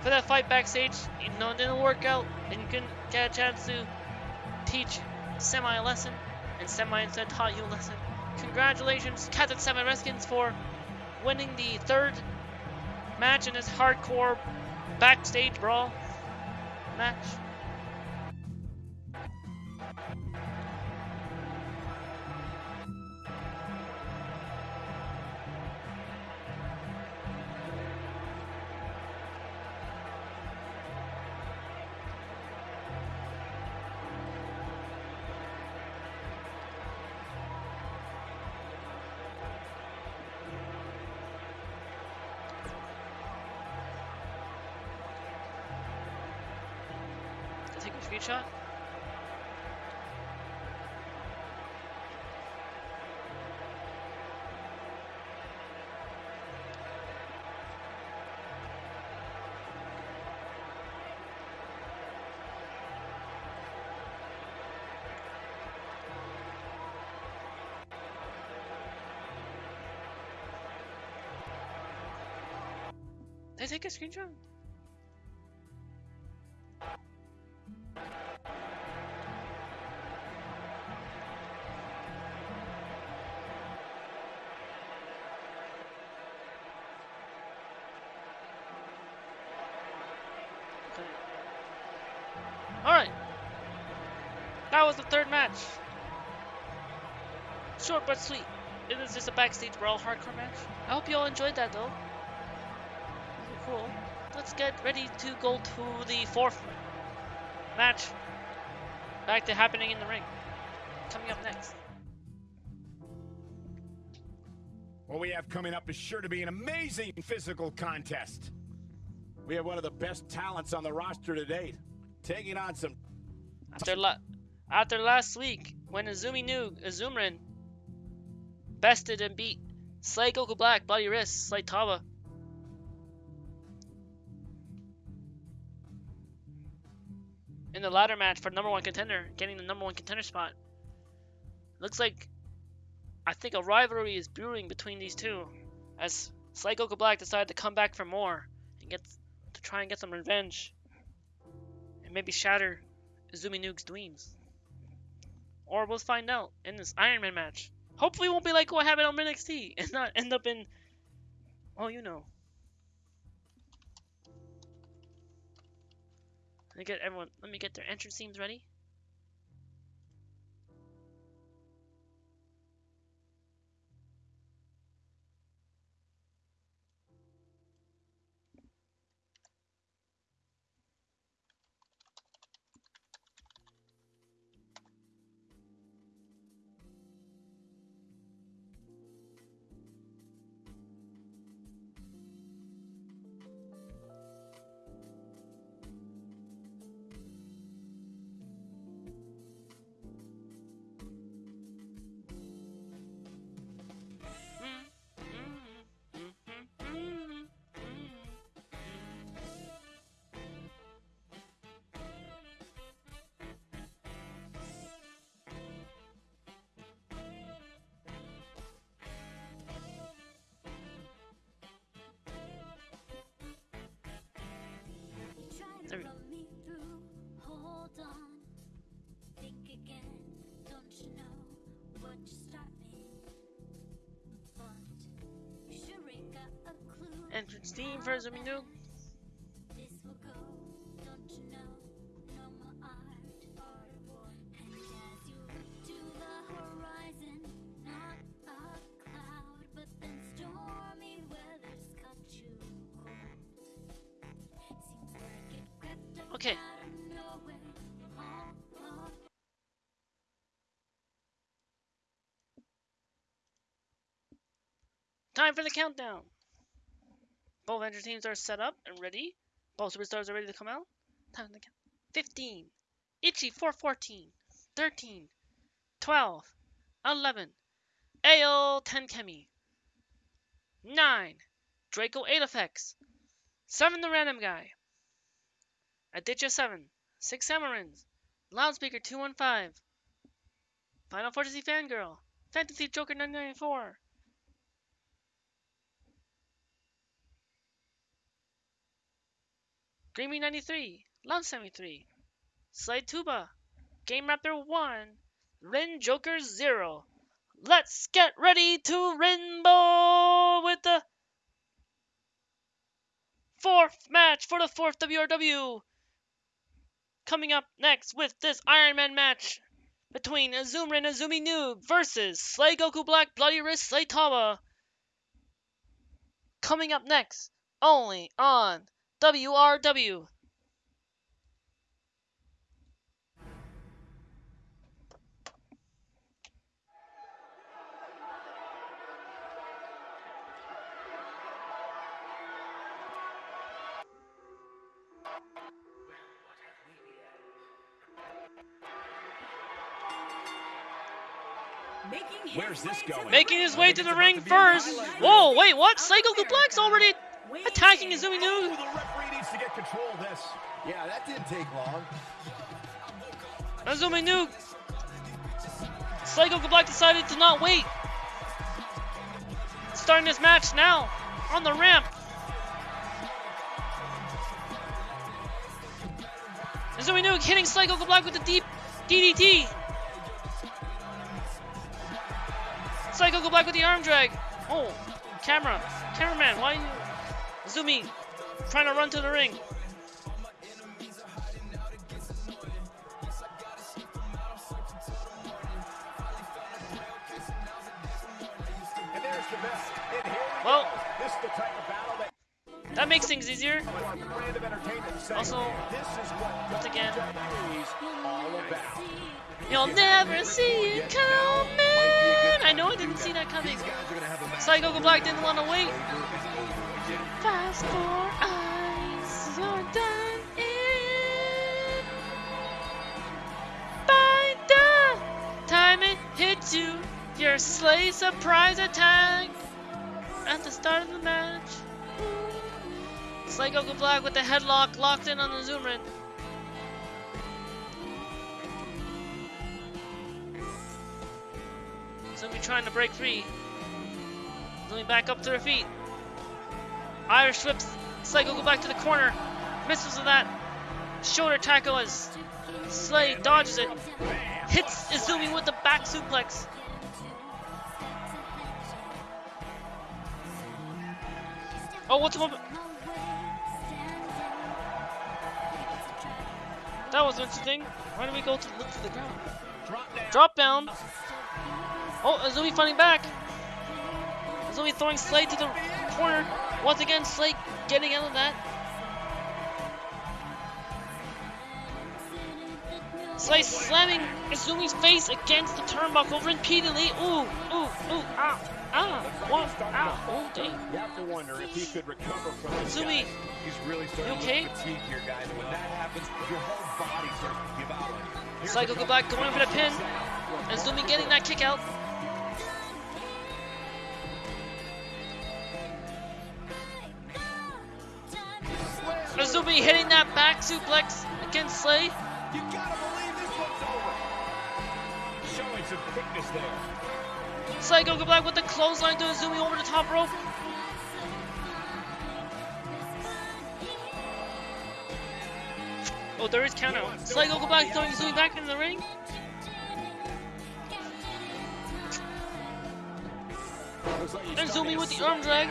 for that fight backstage. You know it didn't work out, and you couldn't get a chance to teach Semi a lesson, and Semi instead taught you a lesson. Congratulations, Captain Semi Reskins, for winning the third match in this hardcore backstage brawl match. Screenshot. Did I take a screenshot? Third match. Short but sweet. It was just a backstage brawl hardcore match. I hope you all enjoyed that though. Cool. Let's get ready to go to the fourth match. Back to happening in the ring. Coming up next. What we have coming up is sure to be an amazing physical contest. We have one of the best talents on the roster to date, taking on some After after last week, when Azumi knew Azumrin bested and beat Slay Goku Black, Bloody Wrist, Slay Tawa. In the ladder match for number one contender, getting the number one contender spot. Looks like I think a rivalry is brewing between these two, as Slay Goku Black decided to come back for more and get to try and get some revenge, and maybe shatter Izumi Nuke's dreams. Or we'll find out in this Iron Man match. Hopefully, it won't be like what happened on NXT and not end up in. Oh, you know. Let me get everyone. Let me get their entrance themes ready. Crept up Okay. Time for the countdown. Both entrance teams are set up and ready. Both superstars are ready to come out. Time the count. 15. Itchy 414. 13. 12. 11. Ao 10 Kemi. 9. Draco 8 effects. 7 the random guy. Aditya 7. 6 Samarins. Loudspeaker 215. Final Fantasy Fangirl. Fantasy Joker 994. Dreamy 93, Love 73, Slide Tuba, Game Raptor 1, Rin Joker 0. Let's get ready to Rainbow with the fourth match for the fourth WRW. Coming up next with this Iron Man match between Azumrin and Azumi Noob versus Slay Goku Black Bloody Wrist Slay Tama. Coming up next, only on WRW Where's this going? Making his way to the ring first. Whoa, wait, what? Psycho Duplex already attacking Izumi New needs to get control of this. Yeah, that didn't take long. Izumi Nu. Psycho Black decided to not wait. Starting this match now on the ramp. Izumi Nu hitting Psycho Black with the deep DDT. Psycho Go Black with the arm drag. Oh, camera, cameraman, why you? Izumi trying to run to the ring. Well- that makes things easier. Also, once again-. You'll never see it coming. I know I didn't see that coming. Psycho Black didn't want to wait. Fast for eyes, you're done in. By the time it hits you, your sleigh surprise attack at the start of the match. Psycho Black with the headlock locked in on the Zoomer. Zumi trying to break free. Zumi back up to her feet. Irish whips. Psycho go back to the corner. Misses with that. Shoulder tackle as Slay dodges it. Hits Izumi with the back suplex. Oh, what's going That was interesting. Why did we go to look to the ground? Drop down. Drop down. Oh, Azumi fighting back. Azumi throwing Slay to the corner. Once again, Slay getting out of that. Slay slamming Azumi's face against the turnbuckle repeatedly. Ooh, ooh, ooh, ah, ah, one, ah, oh dang. You have to wonder if he could recover from this. Azumi. He's really starting You to okay? look fatigued here, guys. When that happens, your whole body starts to give out on you. The go back, going for the pin. Azumi getting that kick out. Azumi hitting that back suplex against Slay. You gotta believe this one's over. Showing some quickness there. Psycho go back with the clothesline to Azumi over the top rope. Oh, there is count out. Psycho go back throwing Azumi back in the ring. Like he's There's starting Zumi to with the arm drag.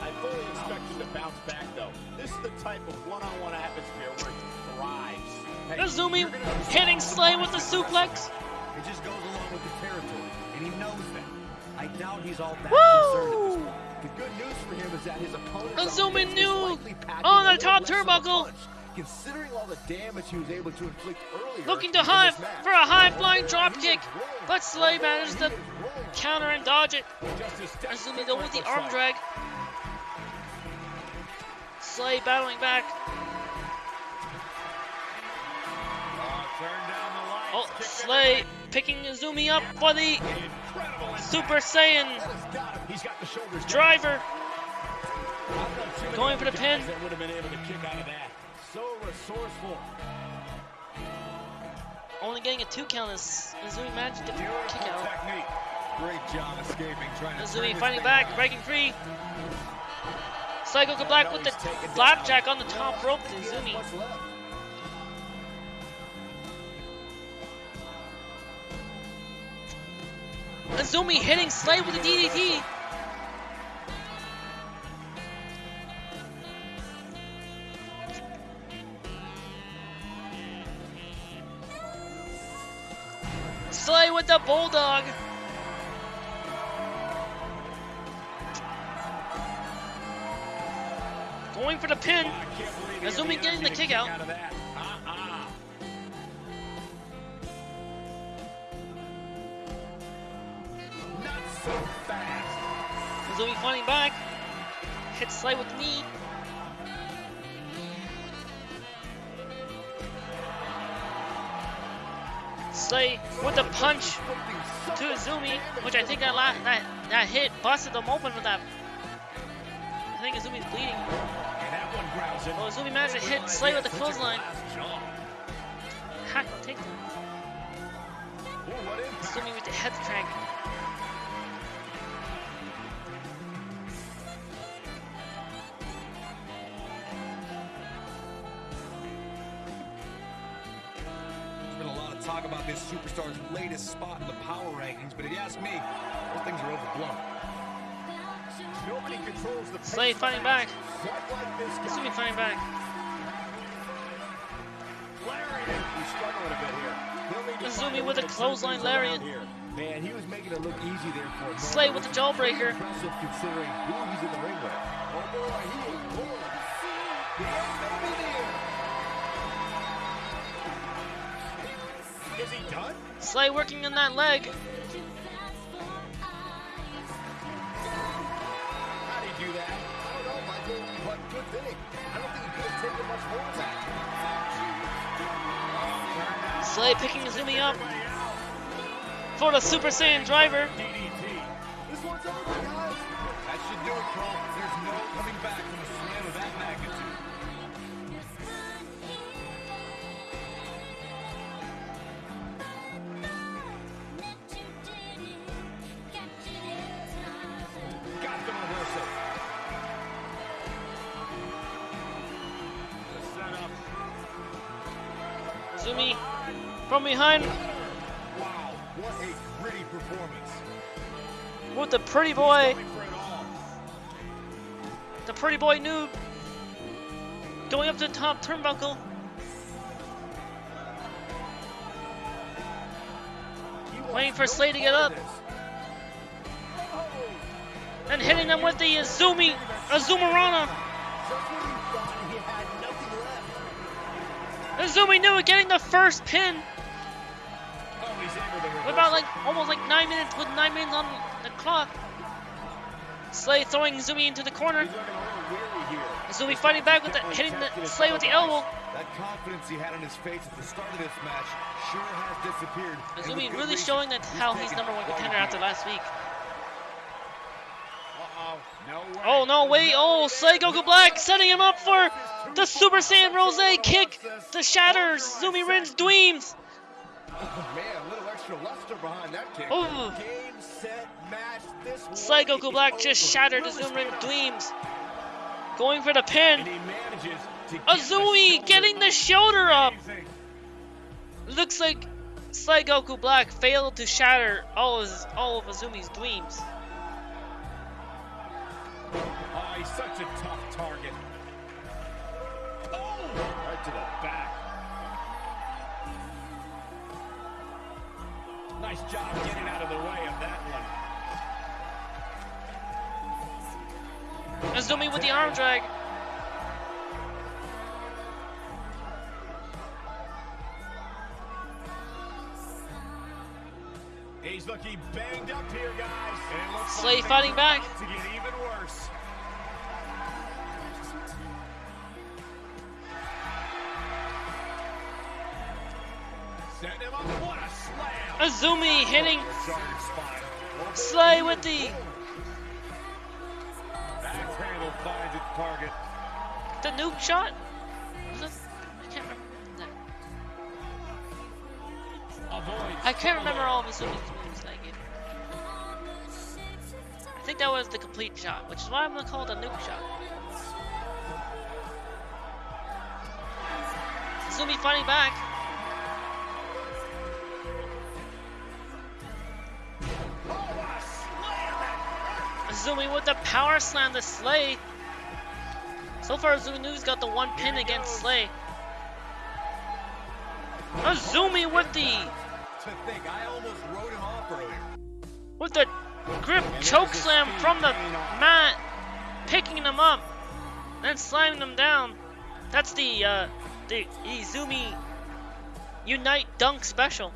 I fully expect him to bounce back, though. This is the type of one-on-one atmosphere where he thrives. Hey, Azumi you're gonna have to hitting Slay with the suplex. It just goes along with the territory, and he knows that. I doubt he's all that Woo! concerned at this point. The good news for him is that his opponent Azumi is knew on the top little less of a turnbuckle. Considering all the damage he was able to inflict earlier. Looking to in high for a high flying He drop kick, but Slay managed to He is rolling. counter and dodge it. Just a step Azumi though with the arm drag. Slay battling back. Oh, down the lights. Oh, Slay picking Azumi up for the out. Incredible impact. Super Saiyan got. He's got the shoulders driver. I don't know too many Going for the pin. would have been able to kick out of that. So resourceful. Only getting a two count as Azumi managed to kick out. technique. Great job escaping, trying to turn fighting back, breaking free. Psycho go black with the flapjack on the top rope to. What's? Azumi hitting Slay with the DDT. Slay with the bulldog. Going for the pin. Azumi getting the kick out. Not so. Azumi fighting back. Hits slide with knee. Slay with the punch to Izumi, which I think that la that that hit busted them open with that. I think Izumi's bleeding. And that one grounds him. Well, managed to hit Slay with the clothesline. Hack take that. Ooh, what impact. Izumi with the head crank. There's been a lot of talk about this superstar's latest spot in the power rankings, but if you ask me, those things are overblown. Nobody controls the Slay fighting back. Quite like this guy. Izumi fighting back. Lariat. He's struggling a bit here. He'll need to Izumi find a with a to turn clothesline things around lariat. Man, he was making it look easy there for him. Slay with the jawbreaker. Impressive considering who he's in the ring with. Oh boy, he is bored. The end may be near. Is he done? Slay working on that leg. Good thing. I don't think he could have taken much more that. Slay picking Izumi up for the Super Saiyan driver. From behind Wow, what a gritty performance. with the pretty boy. Going for it all. The pretty boy noob going up to the top turnbuckle. Waiting for Slay to get up. And hitting them with the Izumi Azumarana. Just when he thought he had nothing left. Izumi knew it getting the first pin he's able to with reverse about like almost like nine minutes with nine minutes on the clock. Slay throwing Zumi into the corner. He's looking a little weary here. Izumi fighting back with the hitting the Slay with the elbow. That confidence he had on his face at the start of this match sure has disappeared. and with Izumi good really showing that how he's number one contender after last week. No way. Oh no, wait, oh Slay Goku Black setting him up for the Super Saiyan Rose kick The shatters. Zumi Rin's Dweems. Man, a little extra luster behind that kick. Oh, Game, set, match. This Goku Black just shattered Rin straight Going for the pin. he manages to get Azumi the getting the shoulder up. Amazing. Looks like Goku Black failed to shatter all of his, all of Azumi's Dweems. Oh, ah, he's such a tough target. Oh, right to the back. Nice job getting out of the way of that one. Azumi with the arm drag. He's looking banged up here, guys. And looks Slay like fighting back. about To get even worse. Setting him up. Azumi hitting Slay with the the nuke shot. I can't remember. I can't remember all of Azumi's moves that game. I think that was the complete shot, which is why I'm gonna call it a nuke shot. Azumi fighting back. Azumi with the power slam to Slay. So far, Azumi's got the one pin against Slay. Azumi with the To think, I almost him off earlier. with the grip choke slam from the mat, picking them up, then slamming them down. That's the uh, the Izumi Unite Dunk special.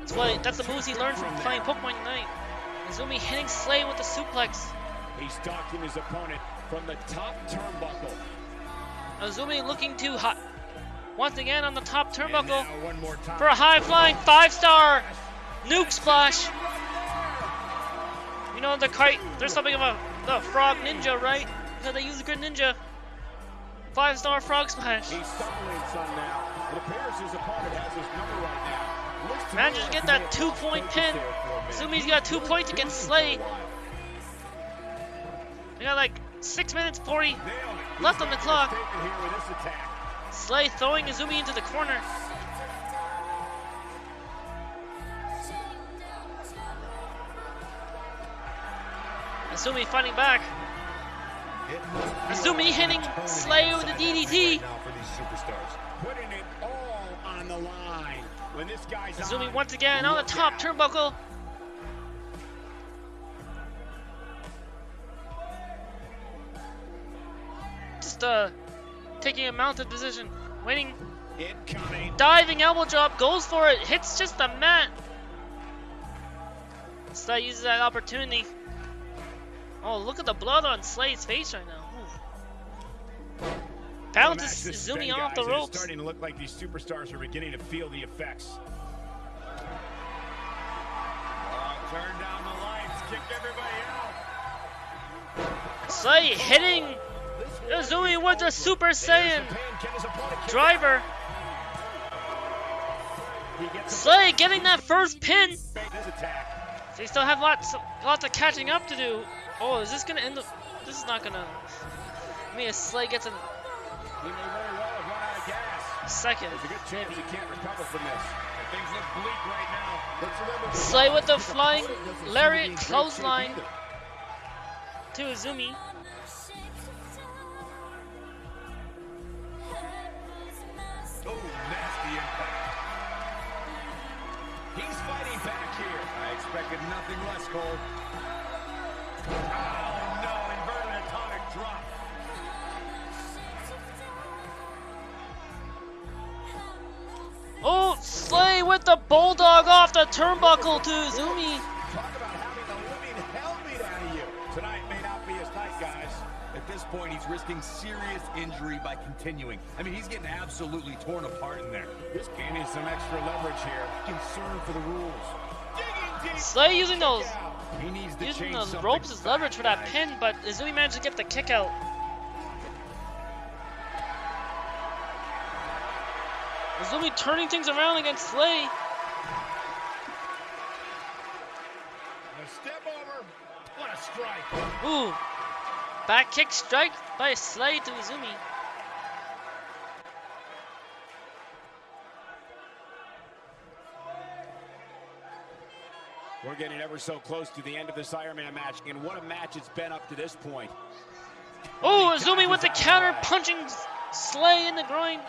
That's what that's the moves he learned from playing Pokemon Unite. Izumi hitting Slay with the suplex. He's stalking his opponent from the top turnbuckle. Azumi looking too hot. once again on the top turnbuckle one more time. for a high flying five star nuke splash. You know the kite. There's something of a the frog ninja, right? Because they use the good ninja. Five star frog splash. He's stumbling some now. It appears his opponent has his number right now. Looks to Manages to get that two point pin. There for a minute. Sumi's got two points against Slay. For a while. We got like six minutes 40 Left on the clock. statement here with this attack. Slay throwing Izumi into the corner. Izumi fighting back. Izumi hitting Slay with a inside that ring DDT. right now for these superstars. Putting it all on the line. When this guy's Izumi once again on the top turnbuckle. Just uh taking a mounted position, waiting, Incoming. diving elbow drop, goes for it, hits just the mat. Slay uses that opportunity. Oh, look at the blood on Slay's face right now. Ooh. Match this Izumi Ben, off guys, the ropes. It's starting to look like these superstars are beginning to feel the effects. Oh, turn down the lights, kick everybody out. Slay hitting Izumi with the Super Saiyan driver. A Slay getting that first pin. They still have lots, lots of catching up to do. Oh, is this gonna end? The, this is not gonna. I mean, Slay gets a second. A Slay with the flying shape clothesline to Izumi. Oh, nasty impact. He's fighting back here. I expected nothing less, Cole. Oh no, inverted atomic drop. Oh, Slay with the bulldog off the turnbuckle to Izumi. He's risking serious injury by continuing. I mean, he's getting absolutely torn apart in there. This game needs some extra leverage here. Concern for the rules. Slay using those, He needs to using the ropes as leverage for that pin, but Izumi managed to get the kick out. Izumi turning things around against Slay. A step over. What a strike. Ooh. Back kick strike by Slay to Izumi. We're getting ever so close to the end of this Iron Man match, and what a match it's been up to this point. Oh, Izumi with the counter punching Slay in the groin.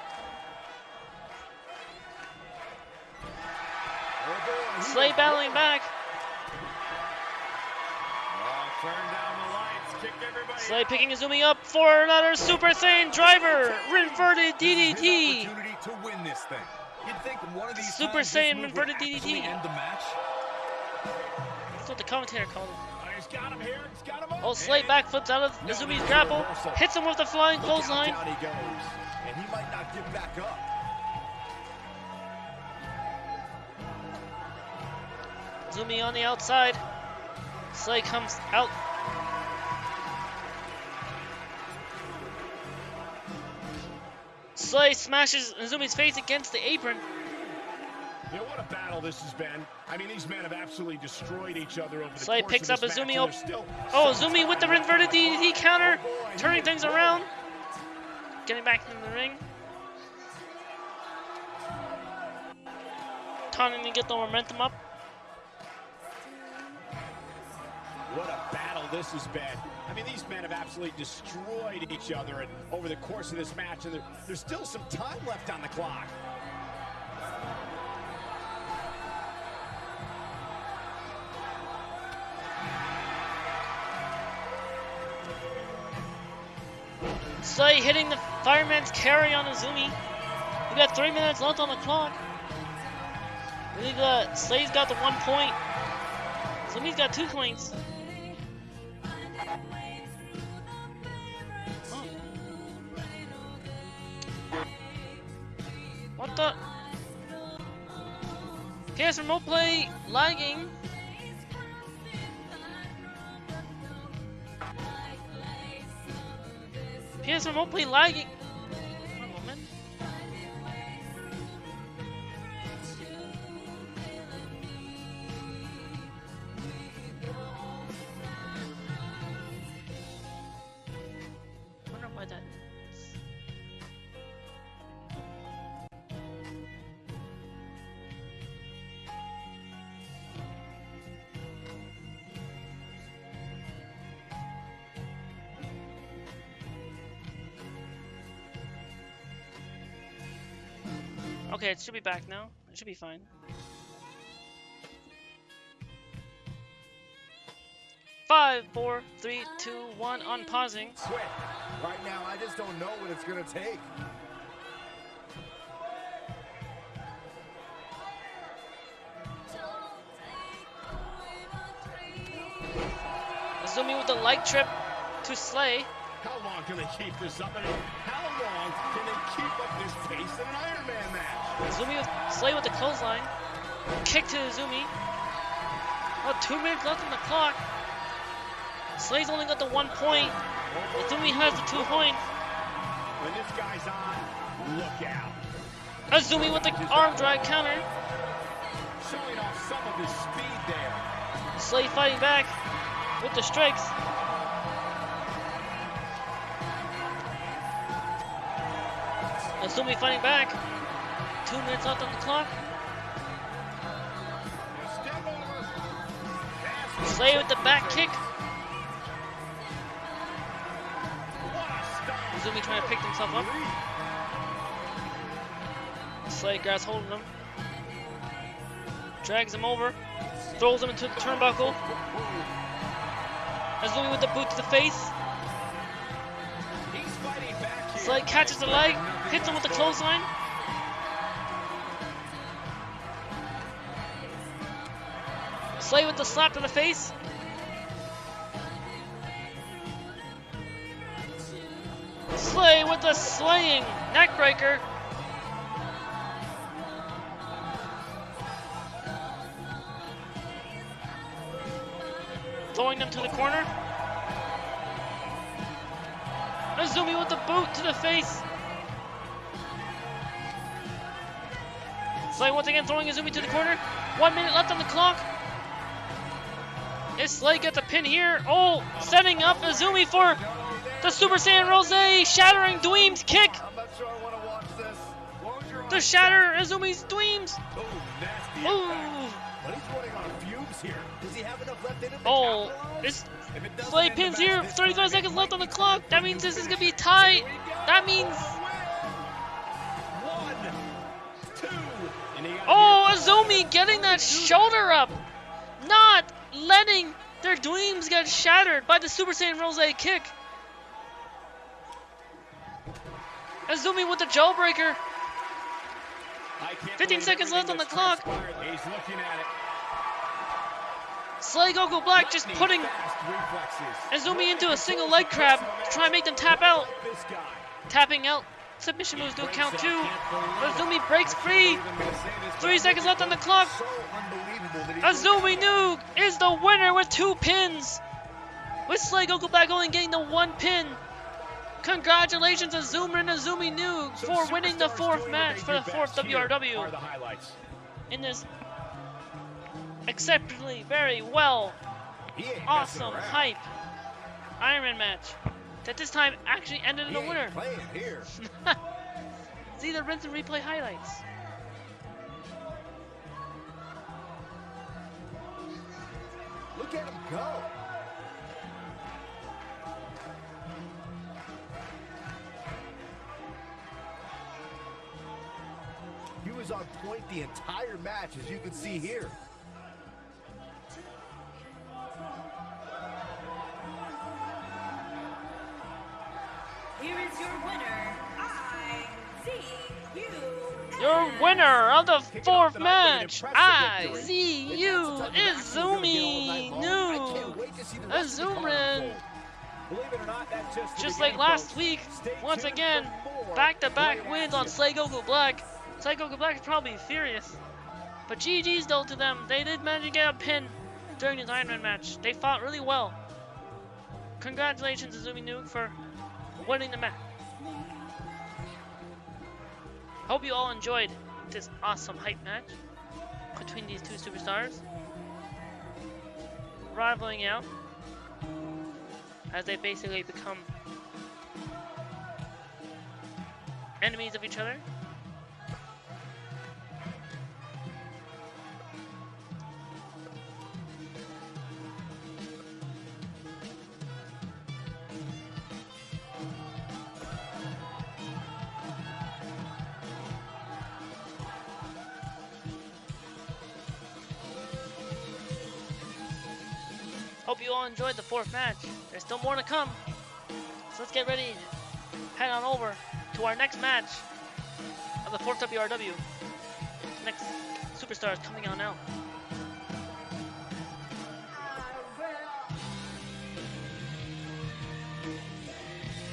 Slay battling back. Oh, turn down the lights, kick everybody. Slay picking Izumi up for another Super Saiyan driver. Inverted DDT. to win this thing. You'd think one of these Super Saiyan inverted DDT. end the match. That's what the commentator called it. Oh, ah, he's got him here. He's got him. Oh, Slay backflips out of Izumi's grapple. Hits him with the flying clothesline. down he goes, and he might not get back up. Izumi on the outside. Slay comes out. Slay smashes Izumi's face against the apron. You know what a battle this has been. I mean, these men have absolutely destroyed each other over the Slay course picks of up this Izumi match, and op- there's still Oh, Izumi with the inverted. DDT counter, Oh, boy, turning things around. Getting back in the ring. Taunting to get the momentum up. What a battle this has been. I mean, these men have absolutely destroyed each other and over the course of this match, and there, there's still some time left on the clock. Slay hitting the fireman's carry on Izumi. We got three minutes left on the clock. We got Slay's got the one point. Izumi's got two points. What the? PS Remote Play lagging. PS Remote Play lagging. Okay, it should be back now. It should be fine. Five, four, three, two, one. Unpausing. Quick. Right now, I just don't know what it's gonna take. Zooming with the light trip to Slay. How long can they keep this up? How can they keep up this pace in an Iron Man match? Zumi with Slay with the clothesline. Kick to Zumi. Oh, two minutes left on the clock. Slay's only got the one point. Zumi has the two points. When this guy's on, look out. Azumi with the arm drag counter. Showing off some of his speed there. Slay fighting back with the strikes. Azumi fighting back. Two minutes left on the clock. Slay with the back kick. Azumi trying to pick himself up. Slay grabs hold of him. Drags him over. Throws him into the turnbuckle. Azumi with the boot to the face. Slay catches the leg. Hits him with the clothesline. Slay with the slap to the face. Slay with the slaying neckbreaker. Throwing them to the corner. Azumi with the boot to the face. Again throwing Azumi to the corner. One minute left on the clock. Is Slay gets a pin here. Oh, setting up Azumi for the Super Saiyan Rose shattering Dweem's kick. To To eyes. shatter Azumi's Dweems. Oh. To Oh, this Slay pins here. 35 seconds left on the clock. That means this is gonna be tight. That means Azumi getting that shoulder up, not letting their dreams get shattered by the Super Saiyan Rose kick. Azumi with the jawbreaker. 15 seconds left on the clock. He's looking at it. Slay Goku Black just putting. Azumi into a single leg crab to try and make them tap out. Tapping out. Submission moves do count two. I can't believe it. Azumi breaks free. believe I'm gonna say this, but Three seconds left on the clock. So unbelievable that Azumi Noog is the winner with two pins. With Slay Goku Black only getting the one pin. Congratulations Azumi and Azumi Some for winning the fourth match for the fourth best. Here are WRW in this exceptionally very well He ain't messing awesome hype Iron Man match that this time actually ended in a winner. ain't playing here. See the rinse and replay highlights. Look at him go. He was on point the entire match, as you can see here. Here is your winner, IZU. Your winner of the fourth match, with an impressive victory. IZU, It's the type of match we're gonna be Izumi all night. I Noog. can't wait to see the rest of the Azumin. unfold. Believe it or not, just, like last week, once again, back-to-back wins on action. Slay Goku Black. Psycho Black is probably furious. But GG's though to them. They did manage to get a pin during this Iron Man match. They fought really well. Congratulations, Azumi Nuke, for winning the match. Hope you all enjoyed this awesome hype match between these two superstars. Rivaling out as they basically become enemies of each other. You all enjoyed the fourth match. There's still more to come. So let's get ready. Head on over to our next match of the fourth WRW. Next superstar is coming on now.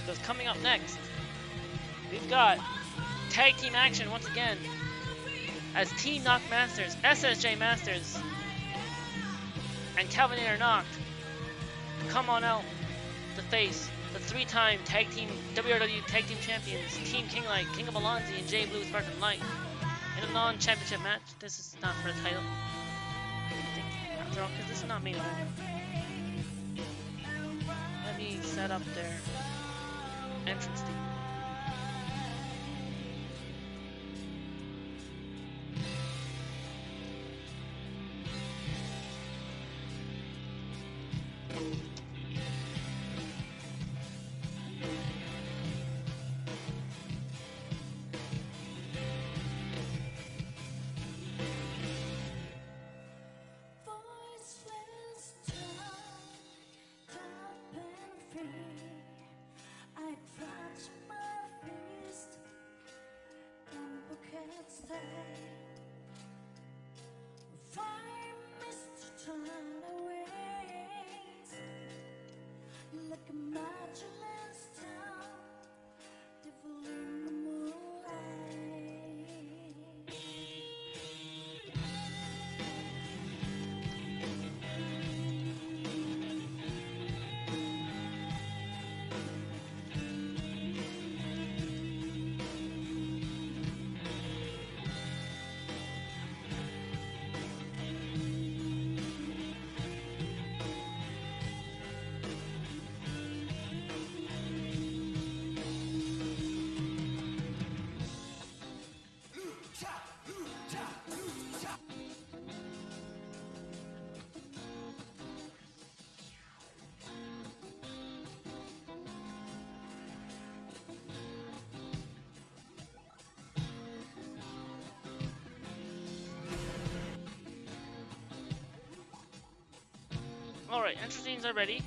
Because coming up next, we've got tag team action once again as Team Knock Masters, SSJ Masters, and Calvinator Knocked come on out to face the three-time tag team WRW tag team champions Team King Light, King of Alonzi, and Jay Blue Spartan Light in a non-championship match. This is not for the title. After all, because this is not main event. Let me set up their entrance. Alright, entrance themes are ready.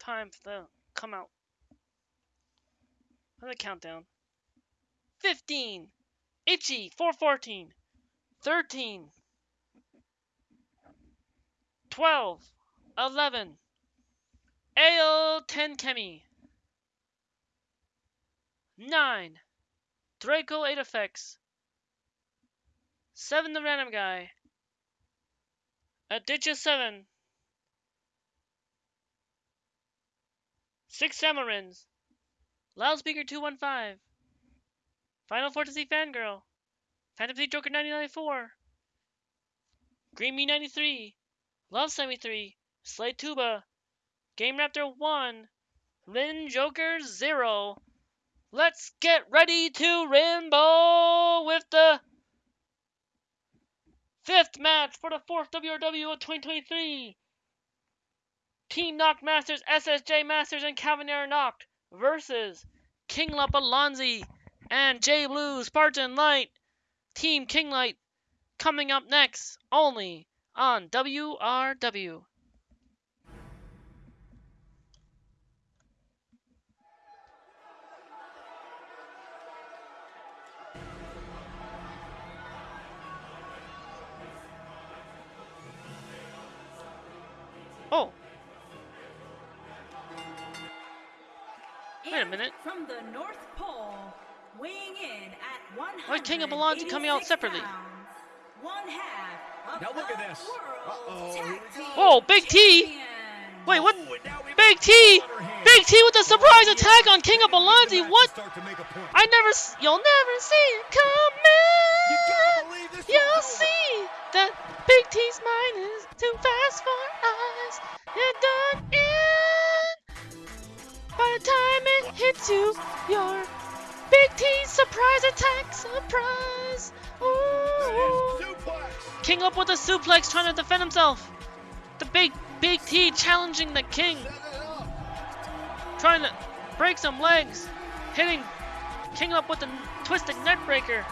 Time for the come out. For the countdown. 15! Itchy! 414! 13! 12! 11! Ale 10 Kemi! 9! Draco 8 effects! Seven the random guy. Uh, A Aditya seven. Six Samarins. Loudspeaker two one five. Final Fantasy Fangirl. Fantasy Joker 994. Green Me 93. Love 73. Slade Tuba. Game Raptor 1. Lin Joker 0. Let's get ready to Rainbow with the Fifth match for the fourth WRW of 2023. Team Knock Masters, SSJ Masters, and Calvinator Knocked versus King Alonzi and J Blue Spartan Light. Team King Light coming up next only on WRW. Oh, Wait a minute. From the North Pole, weighing in at 100. Why King of Belongs coming out separately? One half of Now look at this. Uh-oh, here Tag we go. Team Whoa, Big T! Wait, what? Ooh, and now we- Big T! Big T with a surprise attack on King of Balanzi. What? Start to make a point. I never. You'll never see it You coming. gotta believe this You'll see that Big T's mind is too fast for us. You're done in. By the time it hits you, your Big T's surprise attack, surprise. Ooh. King up with a suplex, trying to defend himself. The big Big T challenging the King, trying to break some legs, hitting King up with a twisted neck breaker.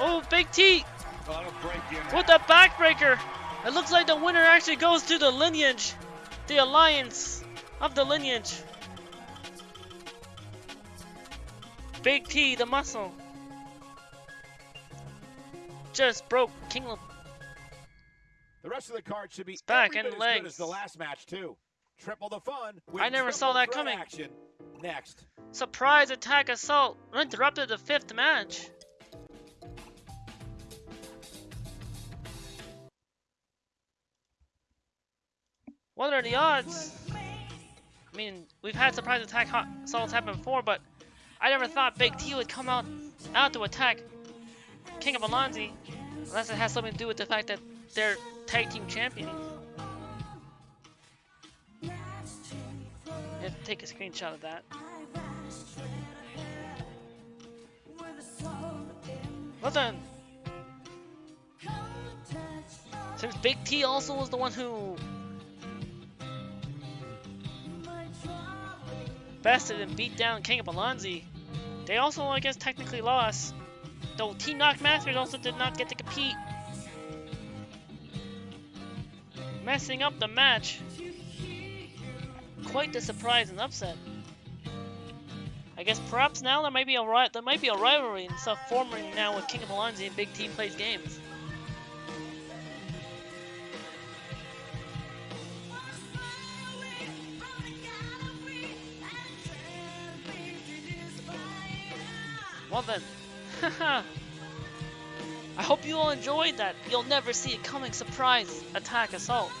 Oh, Big T Oh, with the backbreaker. It looks like the winner actually goes to the lineage, the alliance of the lineage. Big T, the muscle, just broke King. Lo- The rest of the card should be back and bit as good legs. as the last match too. Triple the fun. I never saw that coming. Action next. Surprise attack assault interrupted the fifth match. What are the odds? I mean, we've had surprise attack assaults happen before, but I never thought Big T would come out out to attack King of Alonzi, unless it has something to do with the fact that they're tag team champions. Yeah, take a screenshot of that. Then, since Big T also was the one who bested and beat down King of Alonzi, they also, I guess, technically lost. Though Team Knock Masters also did not get to compete. Messing up the match. Quite the surprise and upset. I guess perhaps now there might be a there might be a rivalry and stuff forming now with King of Alonzi and Big T plays games. Well then, I hope you all enjoyed that. You'll never see it coming surprise attack assault.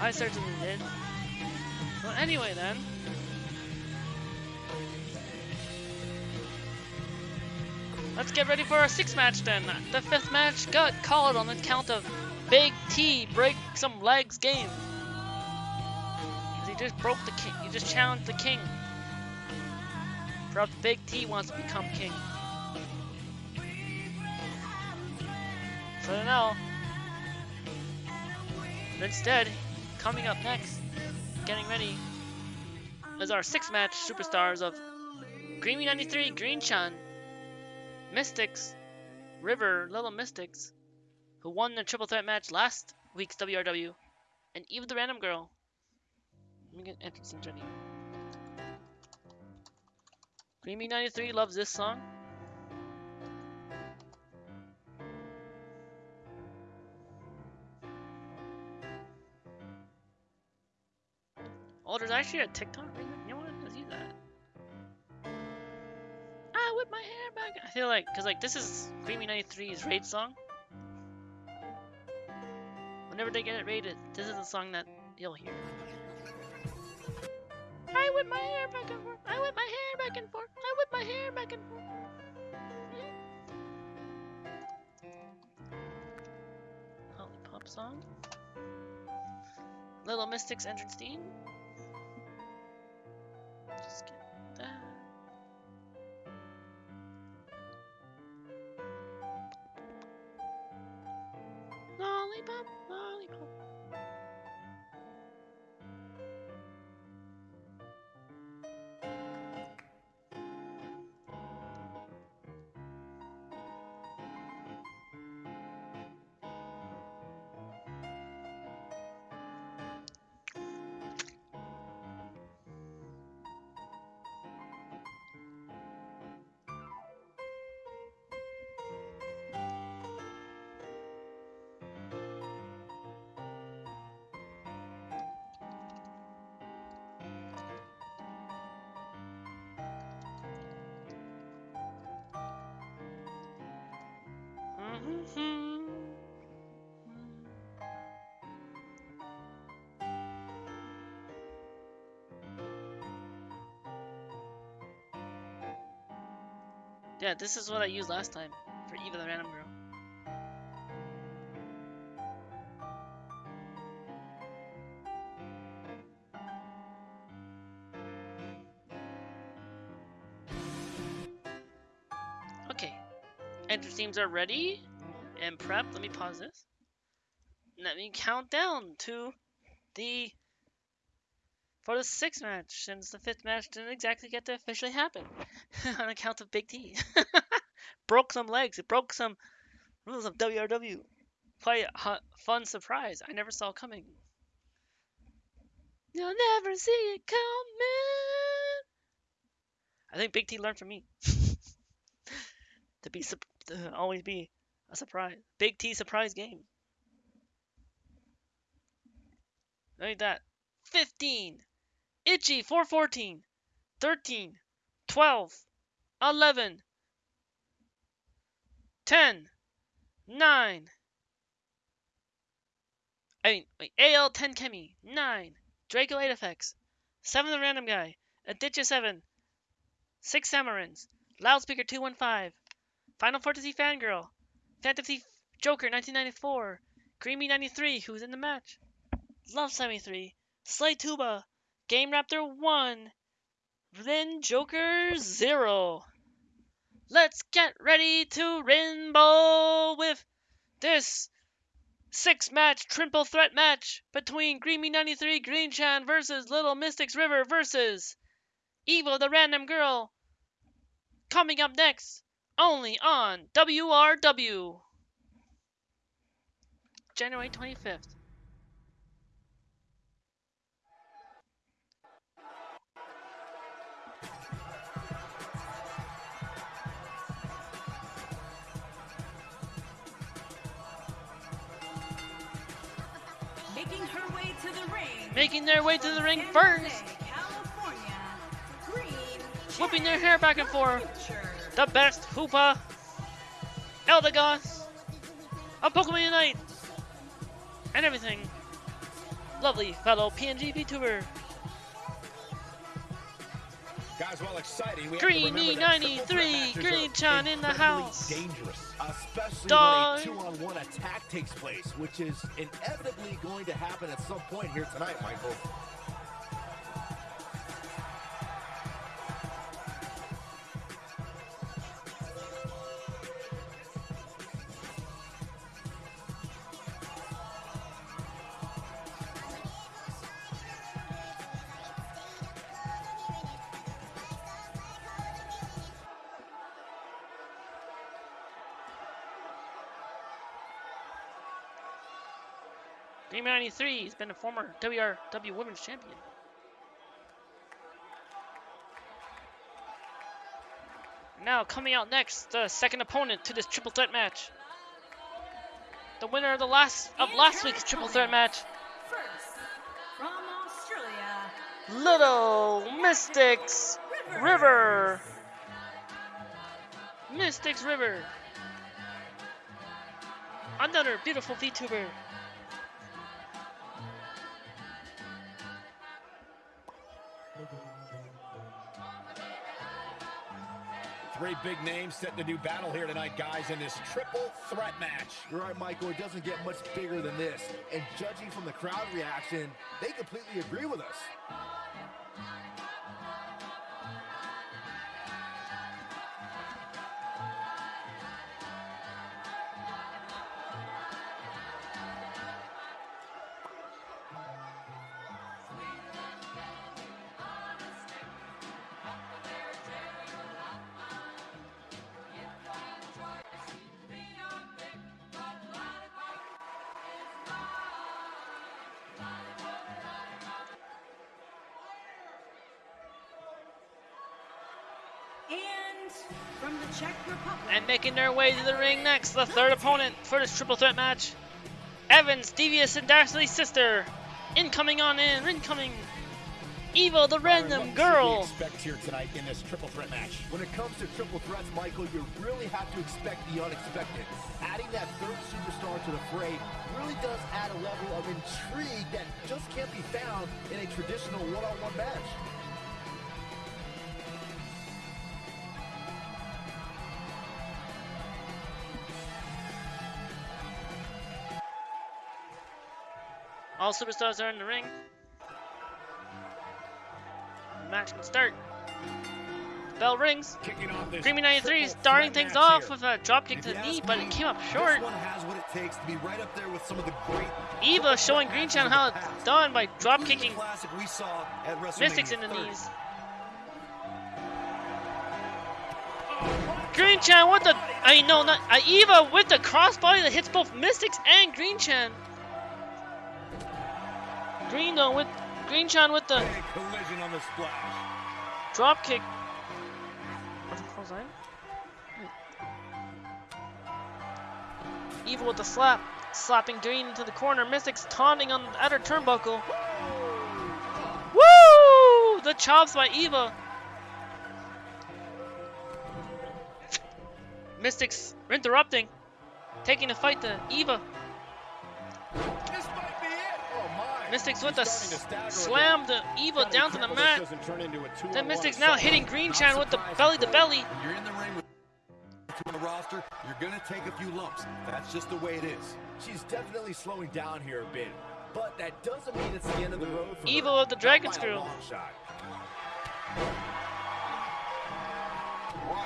I certainly did. Well, anyway then. Let's get ready for our sixth match then. The fifth match got called on the count of Big T break some legs game. he just broke the king. He just challenged the king. Perhaps Big T wants to become king. So. But instead, coming up next, getting ready, is our sixth match superstars of Greeny 93, Green Chan, Mystics, River, Little Mystics, who won the triple threat match last week's WRW, and Eve the Random Girl. Let me get entrance ready. Creamy 93 loves this song. Oh, there's actually a TikTok remix. Whip my hair back. I feel like, cause like this is Creamy 93's raid song. Whenever they get it rated, this is the song that you'll hear. I whip my hair back and forth. I whip my hair back and forth. I whip my hair back and forth. Lollipop song. Little Mystics entrance theme. Just get Lollipop, Yeah, this is what I used last time for Eva the Random Girl. Okay, enter themes are ready and prep. Let me pause this. Let me count down to the for the sixth match, since the fifth match didn't exactly get to officially happen on account of Big T. broke some legs. It broke some rules of WRW. Quite a fun surprise. I never saw coming. You'll never see it coming. I think Big T learned from me to be to always be a surprise. Big T surprise game. Like that. 15. Itchy 414. 13. 12. 11. 10. 9. I mean, wait, AL 10 Kemi. 9. Draco 8 effects. 7 the random guy. Aditya 7. 6 Samarins. Loudspeaker 215. Final Fantasy Fangirl. Fantasy Joker 1994. Creamy 93, who's in the match. Love 73. Slay Tuba. Game Raptor 1. Then Joker 0. Let's get ready to rainbow with this six match triple threat match between Greeny 93 Green Chan versus Little Mystics River versus Evil the Random Girl. Coming up next, only on WRW. January 25th. Making her way to the ring. Making their way to the ring first, Jose, California. Green whooping their hair back and forth. The best Hoopa, Eldegoss, a Pokemon Unite, and everything. Lovely fellow PNG VTuber. Guys, while exciting, we Greeny have to remember that triple 93, Green Chan in the house. dangerous, especially Dog. when a two-on-one attack takes place, which is inevitably going to happen at some point here tonight, Michael. Green 93 has been a former WRW Women's Champion. Now coming out next, the second opponent to this triple threat match. The winner of the last of last week's triple threat match, First, from Australia, Little Mystics River. Mystics River. Another beautiful VTuber. Three big names set to do battle here tonight, guys, in this triple threat match. You're right, Michael. It doesn't get much bigger than this. And judging from the crowd reaction, they completely agree with us. Making their way to the ring next, the third opponent for this triple threat match. Evans, Devious, and Dastardly's sister. Incoming on in, incoming. Evil, the random What girl. should we expect here tonight in this triple threat match? When it comes to triple threats, Michael, you really have to expect the unexpected. Adding that third superstar to the fray really does add a level of intrigue that just can't be found in a traditional one-on-one match. All superstars are in the ring. The match can start. Bell rings. Kicking off this Greeny 93 triple starting things off here. with a dropkick to the knee, ask but it came up short. one has what it takes to be right up there with some of the great Eva showing Green Chan how it's done by drop kicking classic we saw at WrestleMania Mystics in the 30. knees. Green Chan with the I mean no not uh, Eva with the crossbody that hits both Mystics and Green Chan. Green though with Green Chan with the collision on the splash. drop kick. Eva with the slap, slapping Green into the corner. Mystics taunting on the outer turnbuckle. Woo! The chops by Eva. Mystics interrupting, taking the fight to Eva. Mystics with He's the starting slam again. to Eva Gotta down to the mat. doesn't turn into a two-on-one Then Mystics now assault. hitting Green Chan with the belly to belly. You're in the ring with two on the roster, you're gonna take a few lumps. That's just the way it is. She's definitely slowing down here a bit, but that doesn't mean it's the end of the road for Eva her. with the dragon Not screw. What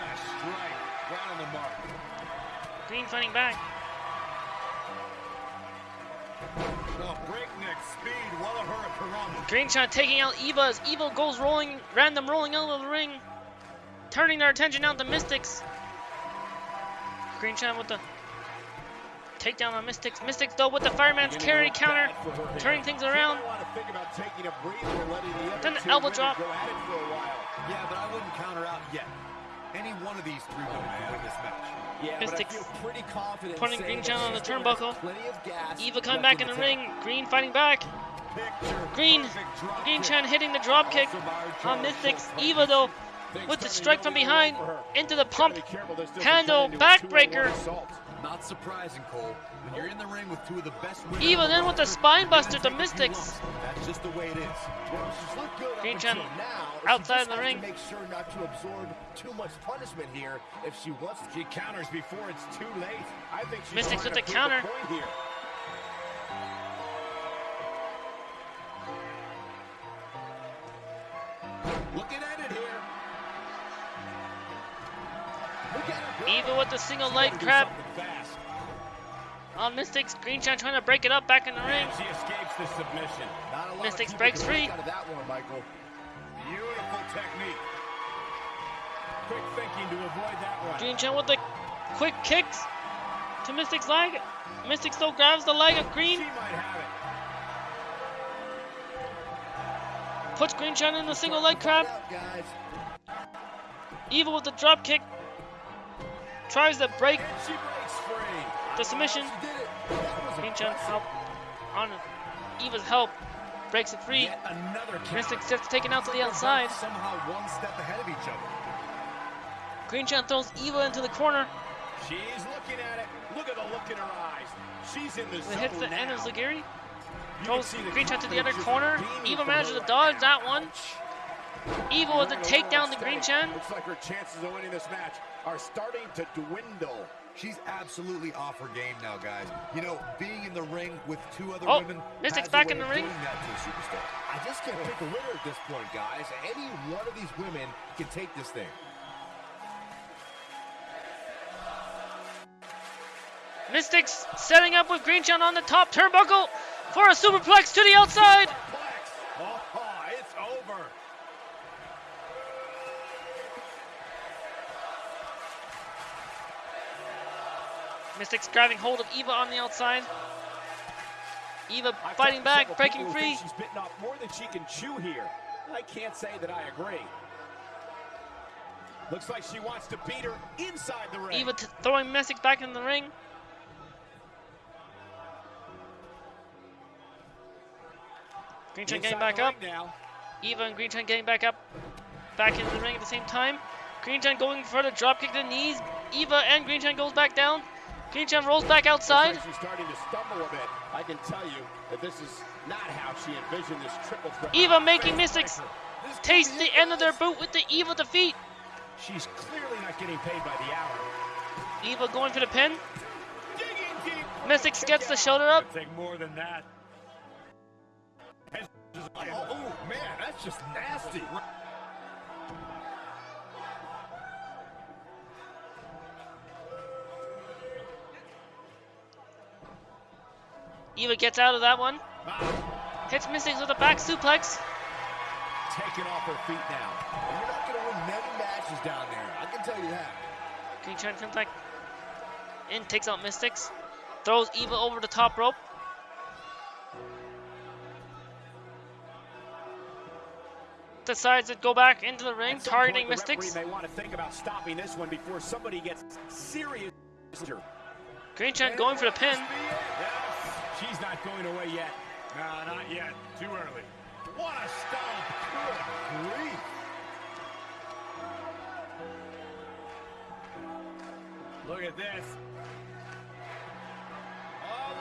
a strike. Right on the mark. Green fighting back. Breakneck speed. Walla Hurricanrana. Green Chan taking out Eva as Eva goes rolling, random rolling out of the ring, turning their attention now to Mystics. Green Chan with the takedown on Mystics. Mystics though with the fireman's carry counter, bad for her here. turning things around. might want to think about taking a breather and letting the other Then the elbow drop. Go at it for a while. Yeah, but I wouldn't counter out yet. Any one of these three women could win this match. Yeah, Mystics but I feel pretty putting Green Chan on the turnbuckle. Plenty of gas Eva coming back in the ring. Green fighting back. Green, Green. Chan hitting the drop kick on Mystics. Eva though with the strike from behind into the pump. be careful this doesn't handle, turn into a two-on-one backbreaker. Not surprising, Cole. When you're in the ring with two of the best women on the with the spine buster to take a few Mystics. That's just the way it is. Well, she's looked good Green now. Outside just the ring. Make sure not to absorb too much punishment here if she wants She counters before it's too late. I think she's Mystics with the counter. point here. Looking at it here. Look at her go. Eva with the single leg crab Uh, on Mystics. Green Chan trying to break it up back in the ring. She escapes the submission. Not a lot Mystics breaks free. Out of that one, Michael. Beautiful technique. Quick thinking to avoid that one. Green Chan with the quick kicks to Mystic's leg. Mystic still grabs the leg of Green, might have it. puts Green Chan in the single leg crab. Find out, guys. Eva with the drop kick. Tries to break And she breaks free. The submission. She did it. That was Green Chan help on Eva's help. Breaks it free. Yet another count. Mystics gets taken out to the outside. Somehow one step ahead of each other. Green Chan throws Eva into the corner. She's looking at it. Look at the look in her eyes. She's in the It zone hits the now. Enzugiri. Throws Green Chan to the other corner. Eva manages to dodge that one. Eva with the a takedown to Green. Chan. Looks like her chances of winning this match are starting to dwindle. She's absolutely off her game now, guys. You know, being in the ring with two other Oh, women. Mystic's back in the ring. doing that to a superstar. I just can't pick a winner at this point, guys. Any one of these women can take this thing. Mystics setting up with Green Chan on the top turnbuckle for a superplex to the outside. Mystics grabbing hold of Eva on the outside. Eva fighting back, breaking free. She's bitten off more than she can chew here. I can't say that I agree. Looks like she wants to beat her inside the ring. Eva throwing Mystics back in the ring. Green Chan getting back up. now. Eva and Green Chan getting back up, back into the ring at the same time. Green Chan going for the drop kick to the knees. Eva and Green Chan goes back down. Green Chan rolls back outside. Like she's starting to stumble a bit. I can tell you that this is not how she envisioned this triple threat. Eva making Mystics taste the end of their boot with the Eva defeat. She's clearly not getting paid by the hour. Eva going for the pin. Mystics gets the shoulder up. Take more than that. Oh, oh, man, that's just nasty. Eva gets out of that one. Hits Mystics with a back suplex. taken off her feet now. And you're not going to win many matches down there. I can tell you that. Green Chan comes back in, takes out Mystics. Throws Eva over the top rope. Decides to go back into the ring, targeting point, Mystics. may want to think about stopping this one before somebody gets serious. Green Chan going for the pin. Not going away yet. No, not yet. Too early. What a stomp. Good grief. Look at this. Oh,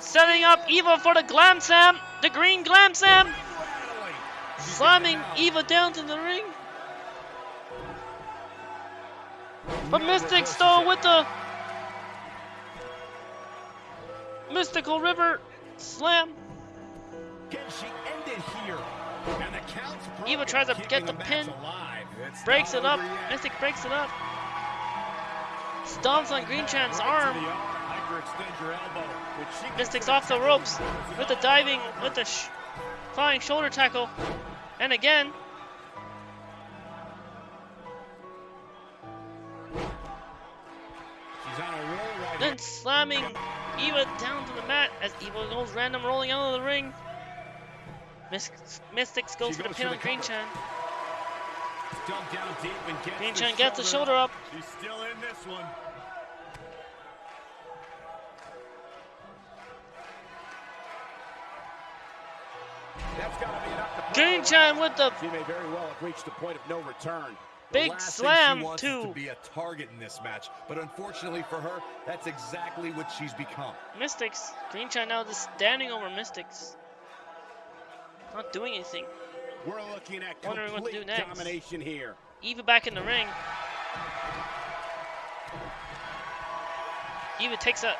setting up Eva for the Glam Slam. The Green Glam. Rattling. Slamming Eva down to the ring. But Mystic though with the Mystical River Slam. Can she end it here? And the count's Eva tries to get the match pin. Breaks it up. yet. Mystic breaks it up. Stomps on Green Chan's Right arm. the arm. Hyperextend your elbow, which she can Mystics off the ropes with the diving, with the sh- flying shoulder tackle. And again, She's on a roll right then slamming Eva down to the mat as Eva goes random rolling out of the ring. Mys- Mystics goes She for the pin on Green cover. Chan. Dug down deep and gets Green Chan gets the shoulder up. She's still in this one. That's got to be enough to Green. Chan with the She may very well have reached the point of no return. Big slam is to be a target in this match, but unfortunately for her, that's exactly what she's become. Mystics. Green Chan now just standing over Mystics. Not doing anything. We're looking at Wondering what to complete do next. domination here. Eva back in the ring. Eva takes a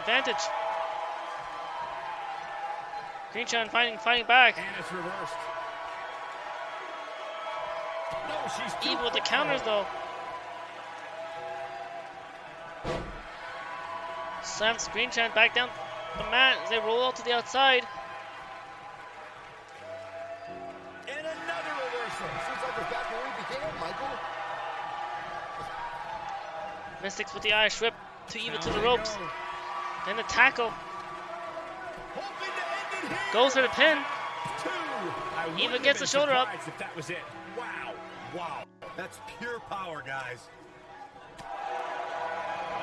advantage. Green Chan fighting, fighting back. And it's reversed. No, she's too Eva with the counters though. Slams Green Chan back down the mat as they roll out to the outside. And another reversal. Seems like we're back where we began, Michael. Mystics with the Irish whip to Eva to the ropes. go. Then the tackle. Hoping to end it here. Goes for the pin. Two. Eva gets the shoulder up. If that was it. Wow. That's pure power, guys. Uh,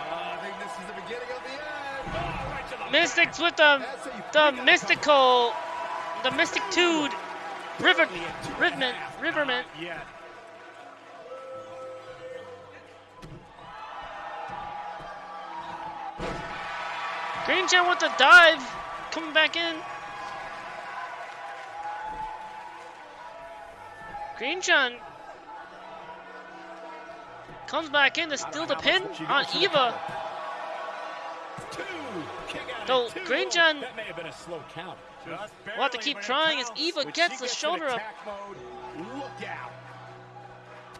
I think this is the beginning of the end. Oh, right the Mystics with the That's how you the mystical, the mystic tude, river, Only at two and a riverman, riverman. Yeah. Green Chan with the dive, coming back in. Green Chan comes back in to steal the pin on goes for the Eva. Though at two. Green Chan That may have been a slow count. Just will have to keep trying as. Eva gets the shoulder up. look out.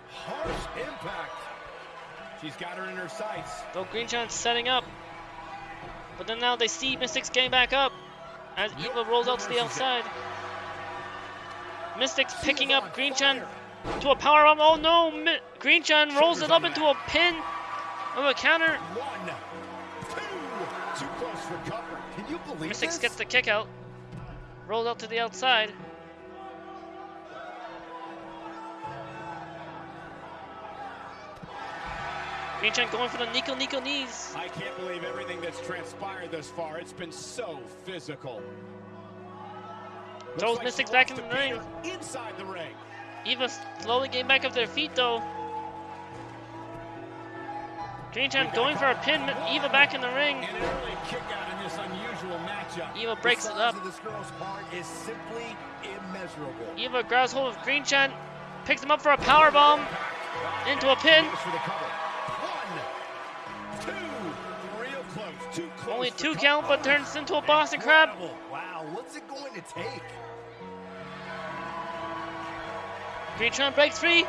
Harsh impact. She's got her in her sights. Though Green Chan's setting up. But then now they see Mystics getting back up as Eva rolls out to the outside. Mystics picking up on Green Chan fire. To a power bomb. Oh no! Mi- Green Chan rolls it up into a pin of a counter. One, two, too close for cover. Can you believe Mystics gets the kick out. Rolls out to the outside. Green Chan going for the Nico Nico knees. I can't believe everything that's transpired thus far. It's been so physical. Throws Mystics she back in the ring. Inside the ring. Eva slowly getting back up their feet though. Green Chan going for a pin. Eva back in the ring. And an early kick out in this unusual matchup. Eva breaks it up. of this girl's heart is simply immeasurable. Eva grabs hold of Green Chan, picks him up for a power bomb into a pin. Goes for the cover. One, two, real close, too close. Only two count, but turns into a Boston Crab. Wow, what's it going to take? Green Chan breaks free.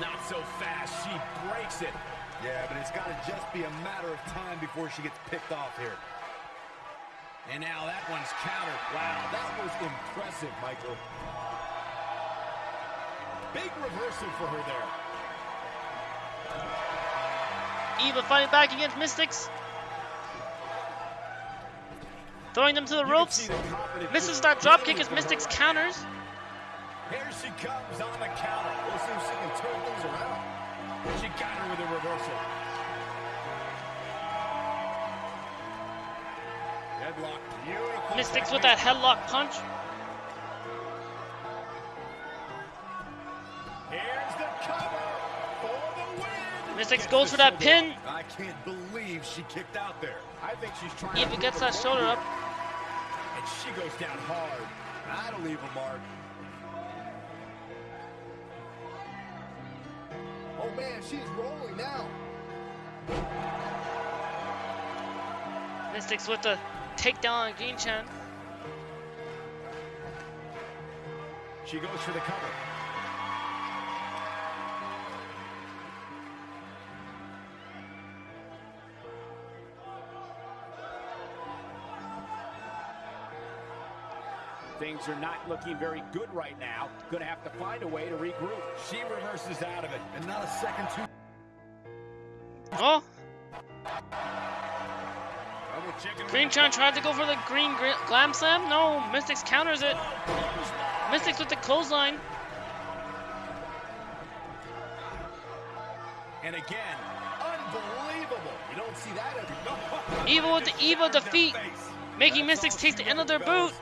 Not so fast. She breaks it. Yeah, but it's got to just be a matter of time before she gets picked off here. And now that one's countered. Wow, that was impressive, Michael. Big reversal for her there. Eva fighting back against Mystics. Throwing them to the You ropes. Misses that dropkick as Mystics counters. Here she comes on the counter. We'll see if she can turn things around. She got her with a reversal. Headlock. Beautiful. Mystics with that headlock punch. Here's the cover for the win. Mystics goes for that pin. I can't believe she kicked out there. I think she's trying Eva to gets that shoulder up. And she goes down hard. That'll leave a mark. Oh man, she's rolling now. Mystics with the takedown on Green Chan. She goes for the cover. Things are not looking very good right now. Gonna have to find a way to regroup. She reverses out of it. And not a second too. Oh, Green Chan tried to go for the green gr- glam slam. No, Mystics counters it. Mystics with the clothesline. And again, unbelievable. You don't see that every Eva with the Eva defeat, making Mystics all taste the end of their wanted, boot.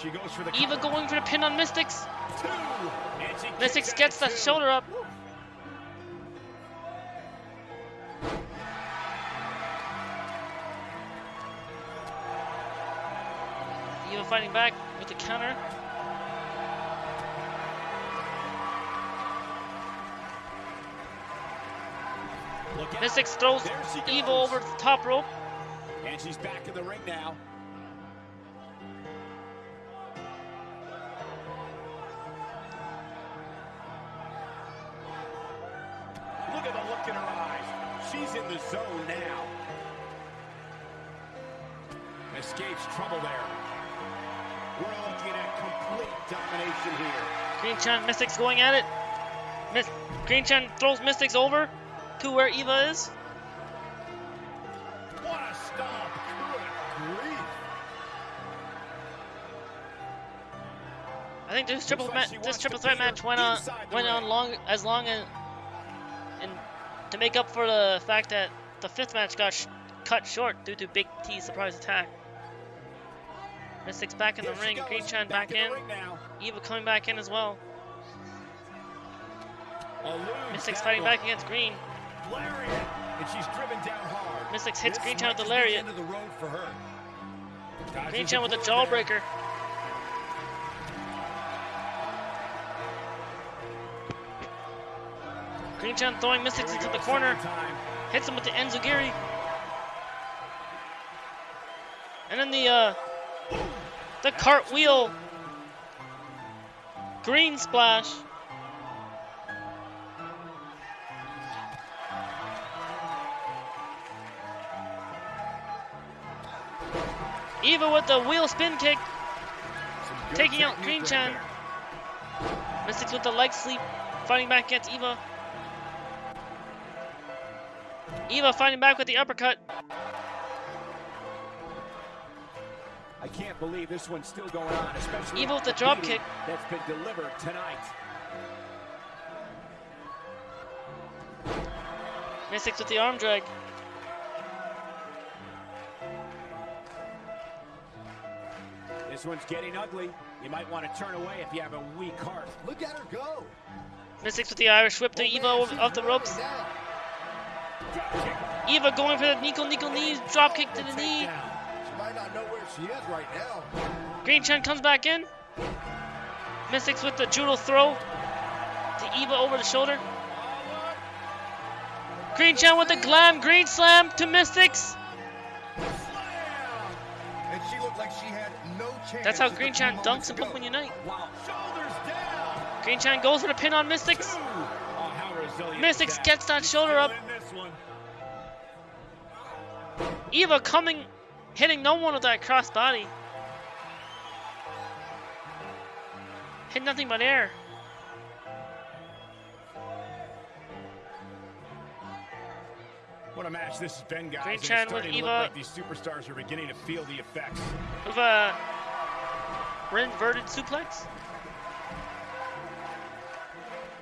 She goes for the Eva going for the pin on Mystics. Two. Mystics gets that shoulder up. Eva fighting back with the counter. Look. Mystics throws Eva over the top rope. And she's back in the ring now. She's in the zone now. Escapes trouble there. We're looking at complete domination here. Green Chan Mystics going at it. Miss Green Chan throws Mystics over to where Eva is. What a stomp. Good grief. I think this triple like ma- this triple threat match went on went on long as long as to make up for the fact that the fifth match got sh- cut short due to Big T's surprise attack. Mystics back in the Here ring, Green Chan back, the in, now. Eva coming back in as well. Mystics fighting back against Green. Lariat. And she's driven down hard. Mystics hits This Green Chan with the lariat. the. Green Chan with there. jawbreaker. Green Chan throwing Mystics into the corner. hits him with the Enzugiri. And then the uh the cartwheel green splash. Eva with the wheel spin kick, taking out Green Chan. Mystics with the leg sweep, fighting back against Eva. Eva fighting back with the uppercut. I can't believe this one's still going on, especially Eva with the after drop kick. that's been delivered tonight. Mystics with the arm drag. This one's getting ugly. You might want to turn away if you have a weak heart. Look at her go. Mystics with the Irish whip to Oh, Eva man, off the ropes. now. Eva going for the Nico Nico knees, drop kick to the knee. She might not know where she is right now. Green Chan comes back in. Mystics with the judo throw to Eva over the shoulder. Green Chan with the glam green slam to Mystics. And she looked like she had no chance. That's how Green Chan dunks ago. Pokemon Unite. Wow. Green Chan goes for the pin on Mystics. Oh, Mystics gets that shoulder up. In this one. Eva coming, hitting no one with that cross body. Hit nothing but air. What a match this has been, guys. And it's with Eva. like these superstars are beginning to feel the effects. With a inverted suplex.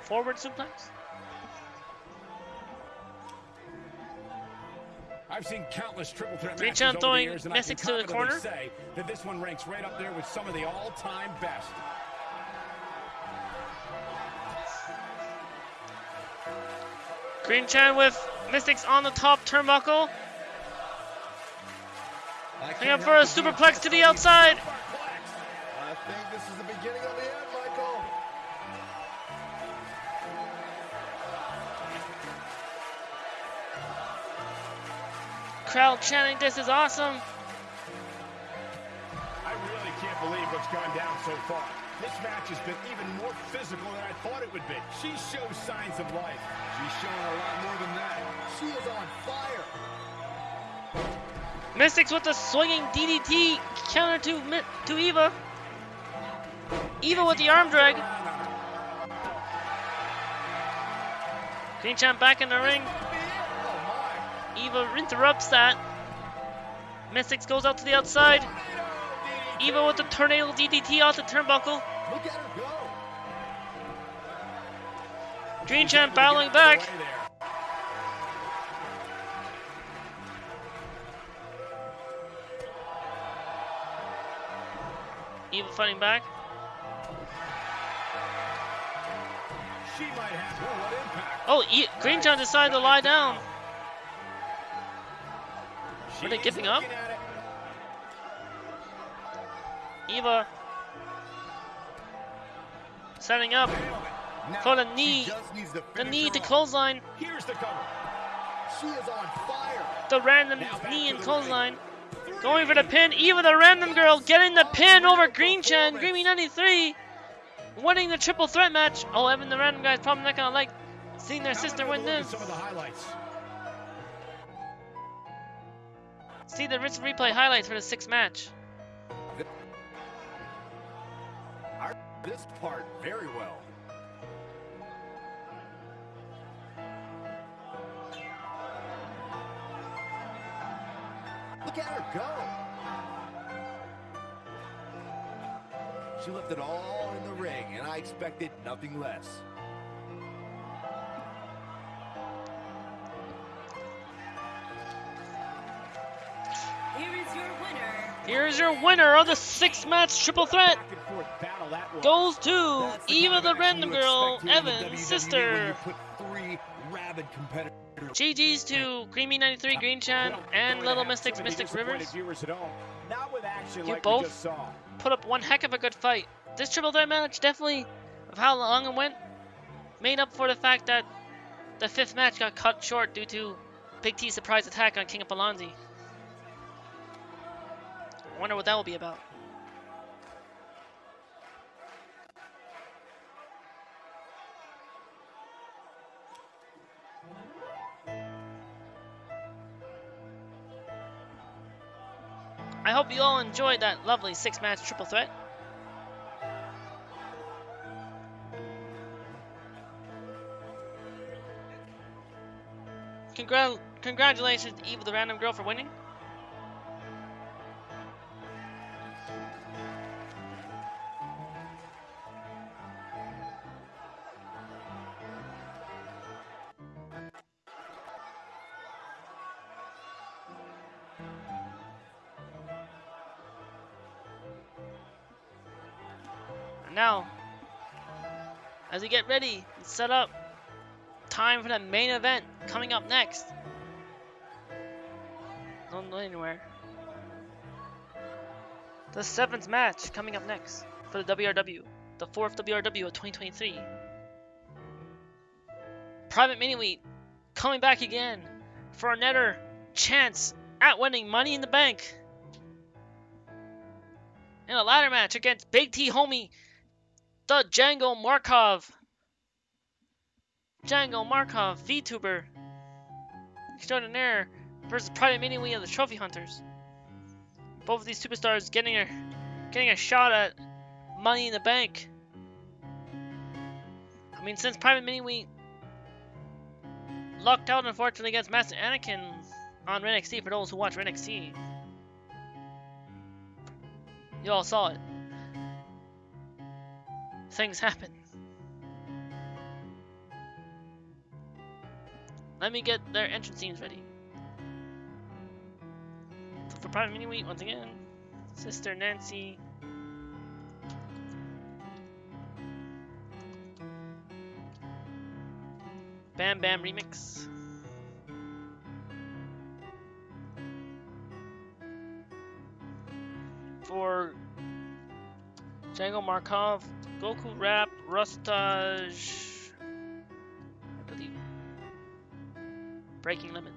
Forward suplex. I've seen countless triple threat Green matches Chan over the throwing years, and I can to the corner. say that this one ranks right up there with some of the all-time best. Green Chan with Mystics on the top turnbuckle. I Hang up for a help but be superplex to the outside. I think this is the beginning of the end, Crowd chanting, this is awesome. I really can't believe what's gone down so far. This match has been even more physical than I thought it would be. She shows signs of life. She's showing a lot more than that. She is on fire. Mystics with the swinging DDT counter to to Eva. Eva with the arm drag. Green Chan back in the ring. Eva interrupts that. Mystics goes out to the outside. Eva with the tornado DDT off the turnbuckle. my. Look at. Green Chan battling back. Eva fighting back. She might have oh. Oh, e- Green Chan decided to lie down. Were they giving up? looking at it. Eva setting up Now, For the knee. to the knee to clothesline. Here's the cover. She is on fire. The random knee and clothesline. Going for the pin. Eva, the random girl, getting the pin over Green Chan. Greeny 93 winning the triple threat match. Oh, Evan, the random guy's probably not gonna like seeing their Now sister win this. Some of the highlights. See the wrist replay highlights for the sixth match. This part very well. Look at her go. She left it all in the ring, and I expected nothing less. Here's your winner of the six-match triple threat. Back and forth battle that was. Goes to Eva, the random girl, expect here in the WWE Evan's sister. you put three rabid competitors. GG's to Greeny 93, Green Chan, and Little to have Mystics, too Mystics disappointed Rivers. Viewers at home. Not with action You both? we just saw. Put up one heck of a good fight. This triple threat match definitely, of how long it went, made up for the fact that the fifth match got cut short due to Big T's surprise attack on King of Palonzi. I wonder what that will be about. I hope you all enjoyed that lovely six match triple threat. Congra- congratulations to Eva the random girl for winning. Get ready and set up, time for the main event coming up next. Don't go anywhere. The seventh match coming up next for the WRW, the fourth WRW of 2023. Private Mini Wheat coming back again for another chance at winning Money in the Bank. In a ladder match against Big T Homie, the Django Markov. Django Markov, VTuber extraordinaire versus Private Mini of the Trophy Hunters. Both of these superstars getting a getting a shot at Money in the Bank. I mean, since Private Mini lucked out unfortunately against Master Anakin on Ren for those who watch Ren. You all saw it. Things happen. Let me get their entrance scenes ready. For Private Mini Wheat, once again, Sister Nancy. Bam Bam Remix. For Django Markov, Goku Rap, Rustage, Breaking Limits.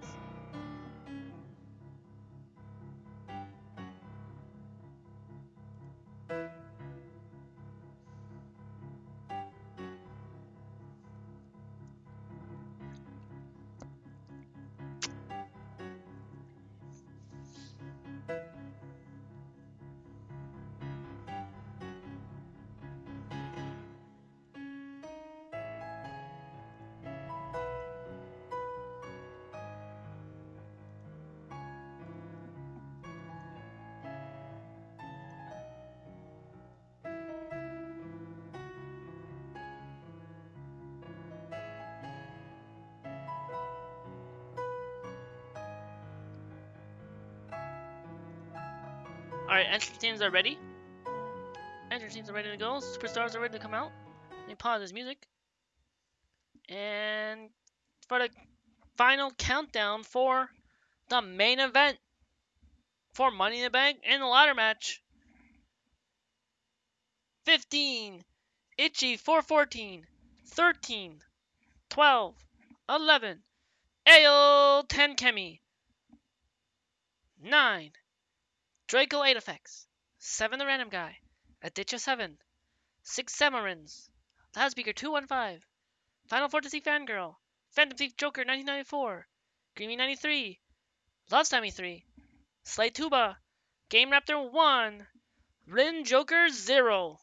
Entrance teams are ready. Entrance teams are ready to go. Superstars are ready to come out. Let me pause this music. And for the final countdown for the main event for Money in the Bank and the ladder match. 15, Itchy 414, 13, 12, 11, Ayo 10 Kemi, 9, Draco 8 effects, 7 the random guy, Aditya 7, 6 Samarins, Loudspeaker 215, Final Fantasy Fangirl, Phantom Thief Joker 1994, Greeny 93, Love Sammy 3, Slay Tuba, Game Raptor 1, Rin Joker 0.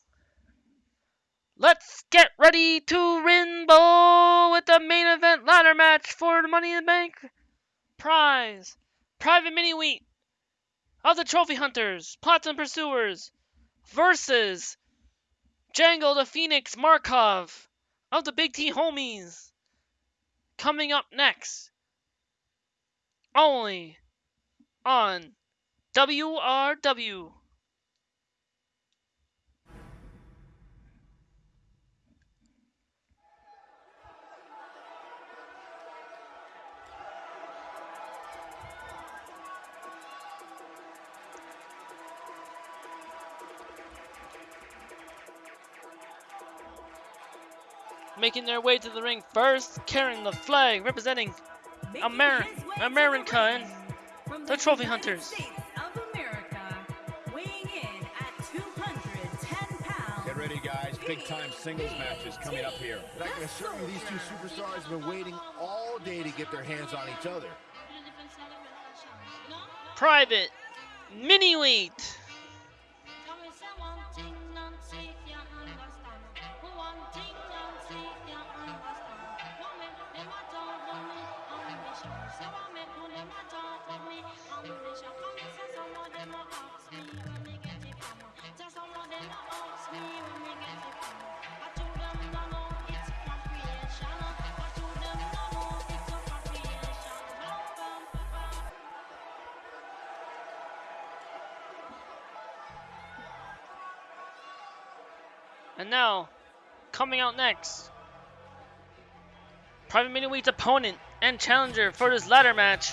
Let's get ready to Rinbo with the main event ladder match for the Money in the Bank prize. Private Mini Wheat of the Trophy Hunters, Platinum Pursuers, versus Django the Phoenix Markov of the Big T Homies. Coming up next, only on WRW. Making their way to the ring first, carrying the flag representing Amer- America and the Trophy Hunters. States of America, weighing in at 210 pounds. Get ready, guys. Big time singles matches coming up here. And I can assure you these two superstars have been waiting all day to get their hands on each other. Private Mini Wheat. And now, coming out next, Private Miniweight's opponent and challenger for this ladder match.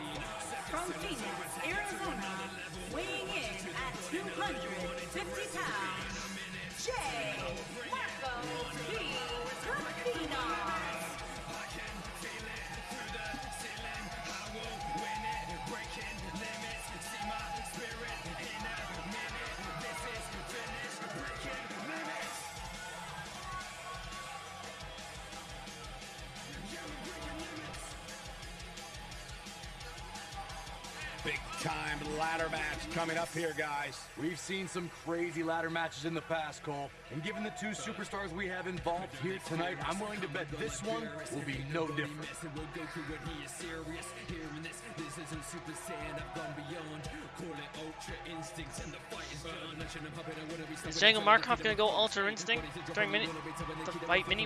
ladder match coming up here, guys. We've seen some crazy ladder matches in the past, Cole. And given the two superstars we have involved here tonight, I'm willing to bet this one will be no different. Is Jangle Markov gonna go Ultra Instinct during mini the fight mini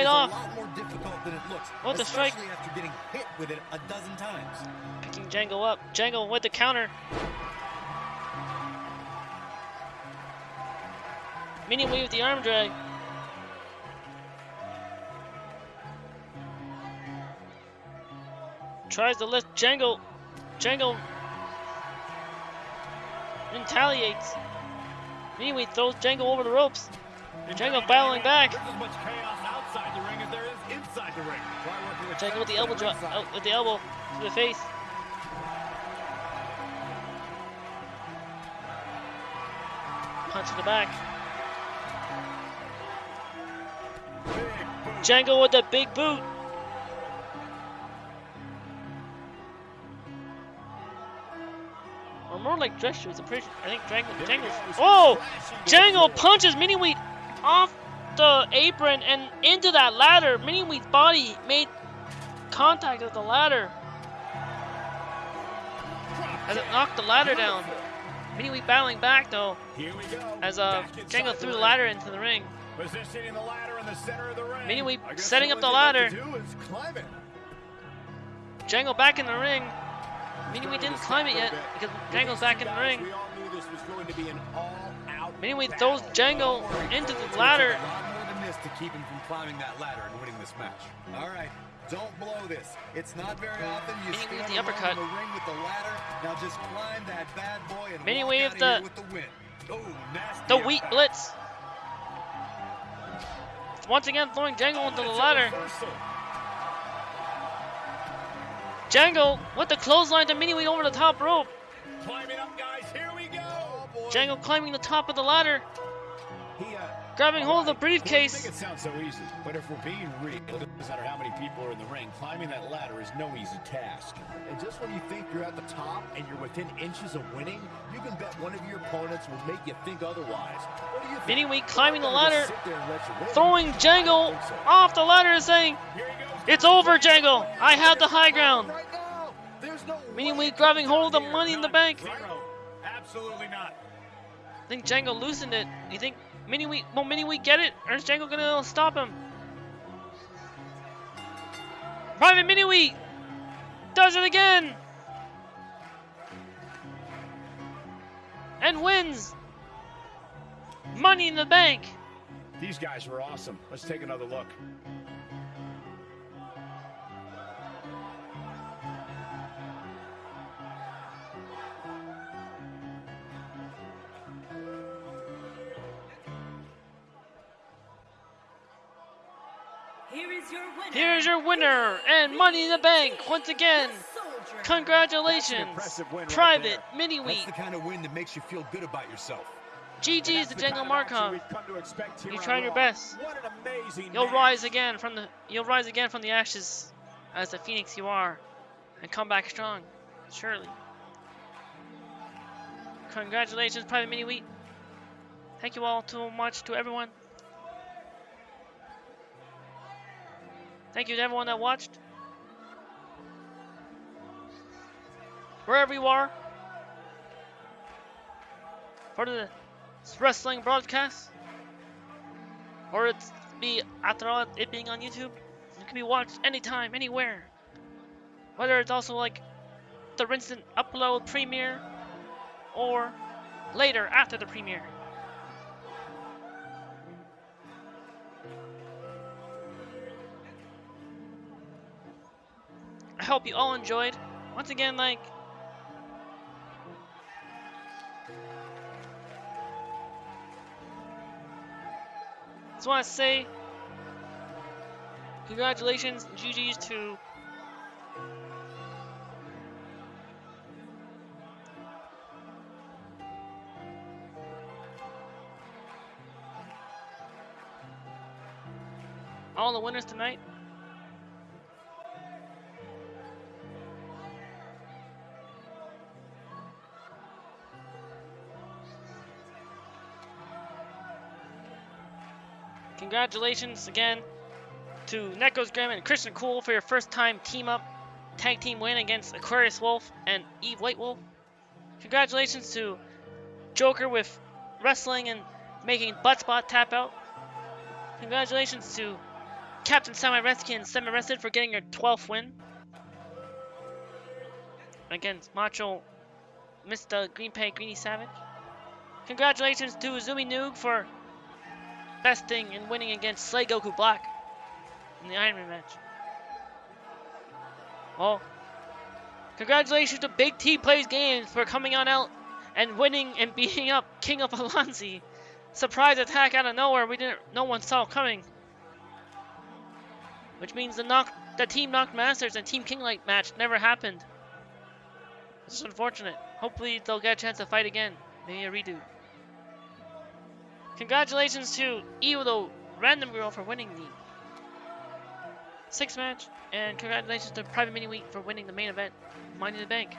is off. A lot more difficult than it looks. What the strike? after getting hit with it a dozen times. Picking Jangle up. Jangle with the counter. Mini Wave with the arm drag. Tries to lift Jangle. Jangle retaliates. Mini Wave throws Jangle over the ropes. Jangle battling back. There's as much chaos outside the ring as there is inside the ring. Try with the elbow drop. Oh, with the elbow to the face. Punch in the back. Boot. With the big boot. Or more like dress shoes. I'm pretty sure. I think Jangle. There Jangle's. he goes, Oh! to the punches Mini Wheat off the apron and into that ladder. Mini Wheat's body made contact with the ladder as it knocked the ladder down. Mini Wheat battling back though Here we go. as uh, Back inside Jangle the threw the ladder into the ring. Positioning the ladder in the center of the ring. Setting up the ladder. left to do is climb it. Jangle back in the ring. Mini Wheat didn't climb it yet for a bit. because these back in the ring. We all knew this was going to be an all-out Mini Wheat throws Jangle into the ladder. A lot more than this to keep him from climbing that ladder and winning this match. All right, don't blow this. It's not very often you with the uppercut. the ring with the ladder. Now just climb that bad boy and Mini walk wave the- with the win. Oh, nasty The Wheat impact. Blitz. Once again throwing Jangle into the ladder. Jangle with the clothesline to Mini Wheat over the top rope. Climbing up, guys. Here we go. Jangle climbing the top of the ladder, He, uh, grabbing hold of the Make briefcase. it sound so easy, but if we're being real, it doesn't matter how many people are in the ring. Climbing that ladder is no easy task. And just when you think you're at the top and you're within inches of winning, you can bet one of your opponents will make you think otherwise. What do you think? Wheat climbing the ladder, sit there and let you win? throwing I so. off the ladder and saying, Here he goes. It's over, Jangle. I have the high ground. Right no Wheat it grabbing hold of the money in the bank. Zero. Absolutely not. I think Jangle loosened it. You think Mini will Mini Wheat get it? Or is Jangle gonna stop him? Private Mini Wheat does it again! And wins! Money in the bank! These guys were awesome. Let's take another look. Here is your winner. Here's your winner and Money in the Bank once again. Congratulations, impressive win right Private there. Mini That's Wheat. the kind of win that makes you feel good about yourself. GG's That's to the Django kind Markov. we've come to expect here You on tried your best. What an amazing You'll match. rise again from the you'll rise again from the ashes as the phoenix you are and come back strong. Surely. Congratulations, Private Mini Wheat. Thank you all so much to everyone. Thank you to everyone that watched. Wherever you are. For the wrestling broadcast. Or it's be after all it being on YouTube. It can be watched anytime, anywhere. Whether it's also like the instant upload premiere or later after the premiere. I hope you all enjoyed. Once again, like just want to say congratulations, GG's to all the winners tonight. Congratulations again to Nekos Graham and Christian Cool for your first time team up tag team win against Aquarius Wolf and Eve White Wolf. Congratulations to Joker with wrestling and making butt spot tap out. Congratulations to Captain Semi Rescue and Semi Rested for getting your 12th win against Macho Mr. Green Pay Greeny Savage. Congratulations to Zumi Noog for besting and winning against Slay Goku Black in the Iron Man match. Well, congratulations to Big T Plays Games for coming on out and winning and beating up King of Alonzi. Surprise attack out of nowhere we didn't no one saw coming. Which means the knock the Team Knocked Masters and Team Kinglight match never happened. Is unfortunate. Hopefully they'll get a chance to fight again. Maybe a redo. Congratulations to Io Random Girl for winning the six match, and congratulations to Private Mini Wheat for winning the main event, Money in the Bank.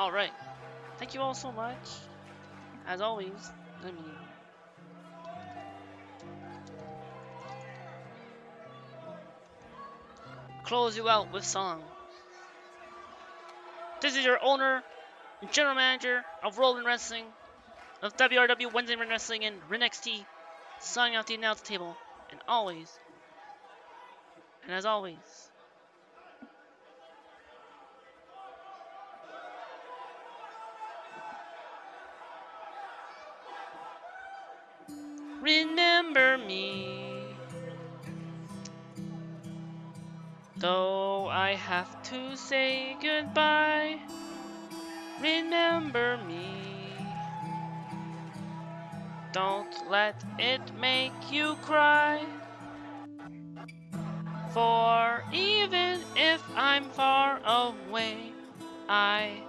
Alright. Thank you all so much. As always, let me close you out with song. This is your owner, and general manager of World Ring Wrestling, of WRW Wednesday Night Wrestling and RNXT, signing out the announce table, and always, and as always, Though I have to say goodbye, remember me. Don't let it make you cry. For even if I'm far away, I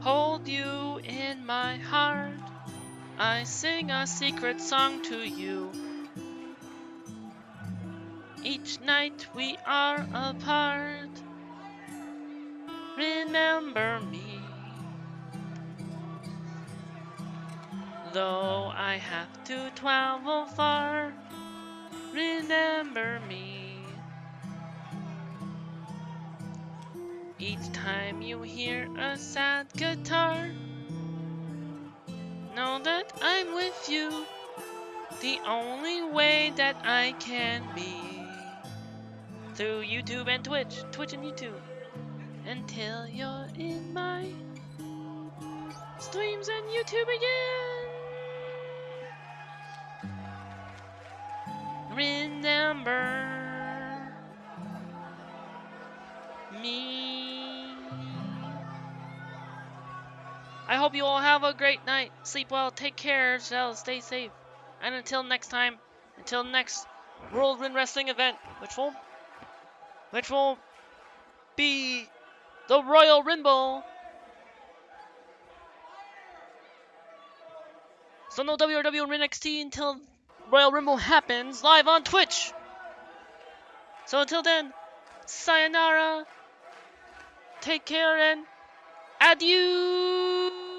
hold you in my heart. I sing a secret song to you. Each night we are apart. Remember me. Though I have to travel far Remember me. Each time you hear a sad guitar Know that I'm with you. The only way that I can be through YouTube and Twitch, Twitch and YouTube, until you're in my streams and YouTube again. Remember me. I hope you all have a great night. Sleep well, take care of yourselves, stay safe. And until next time, until next World Ring Wrestling event, which will which will be the Royal Rumble. So no WRW or NXT until Royal Rumble happens live on Twitch. So until then, sayonara, take care, and adieu.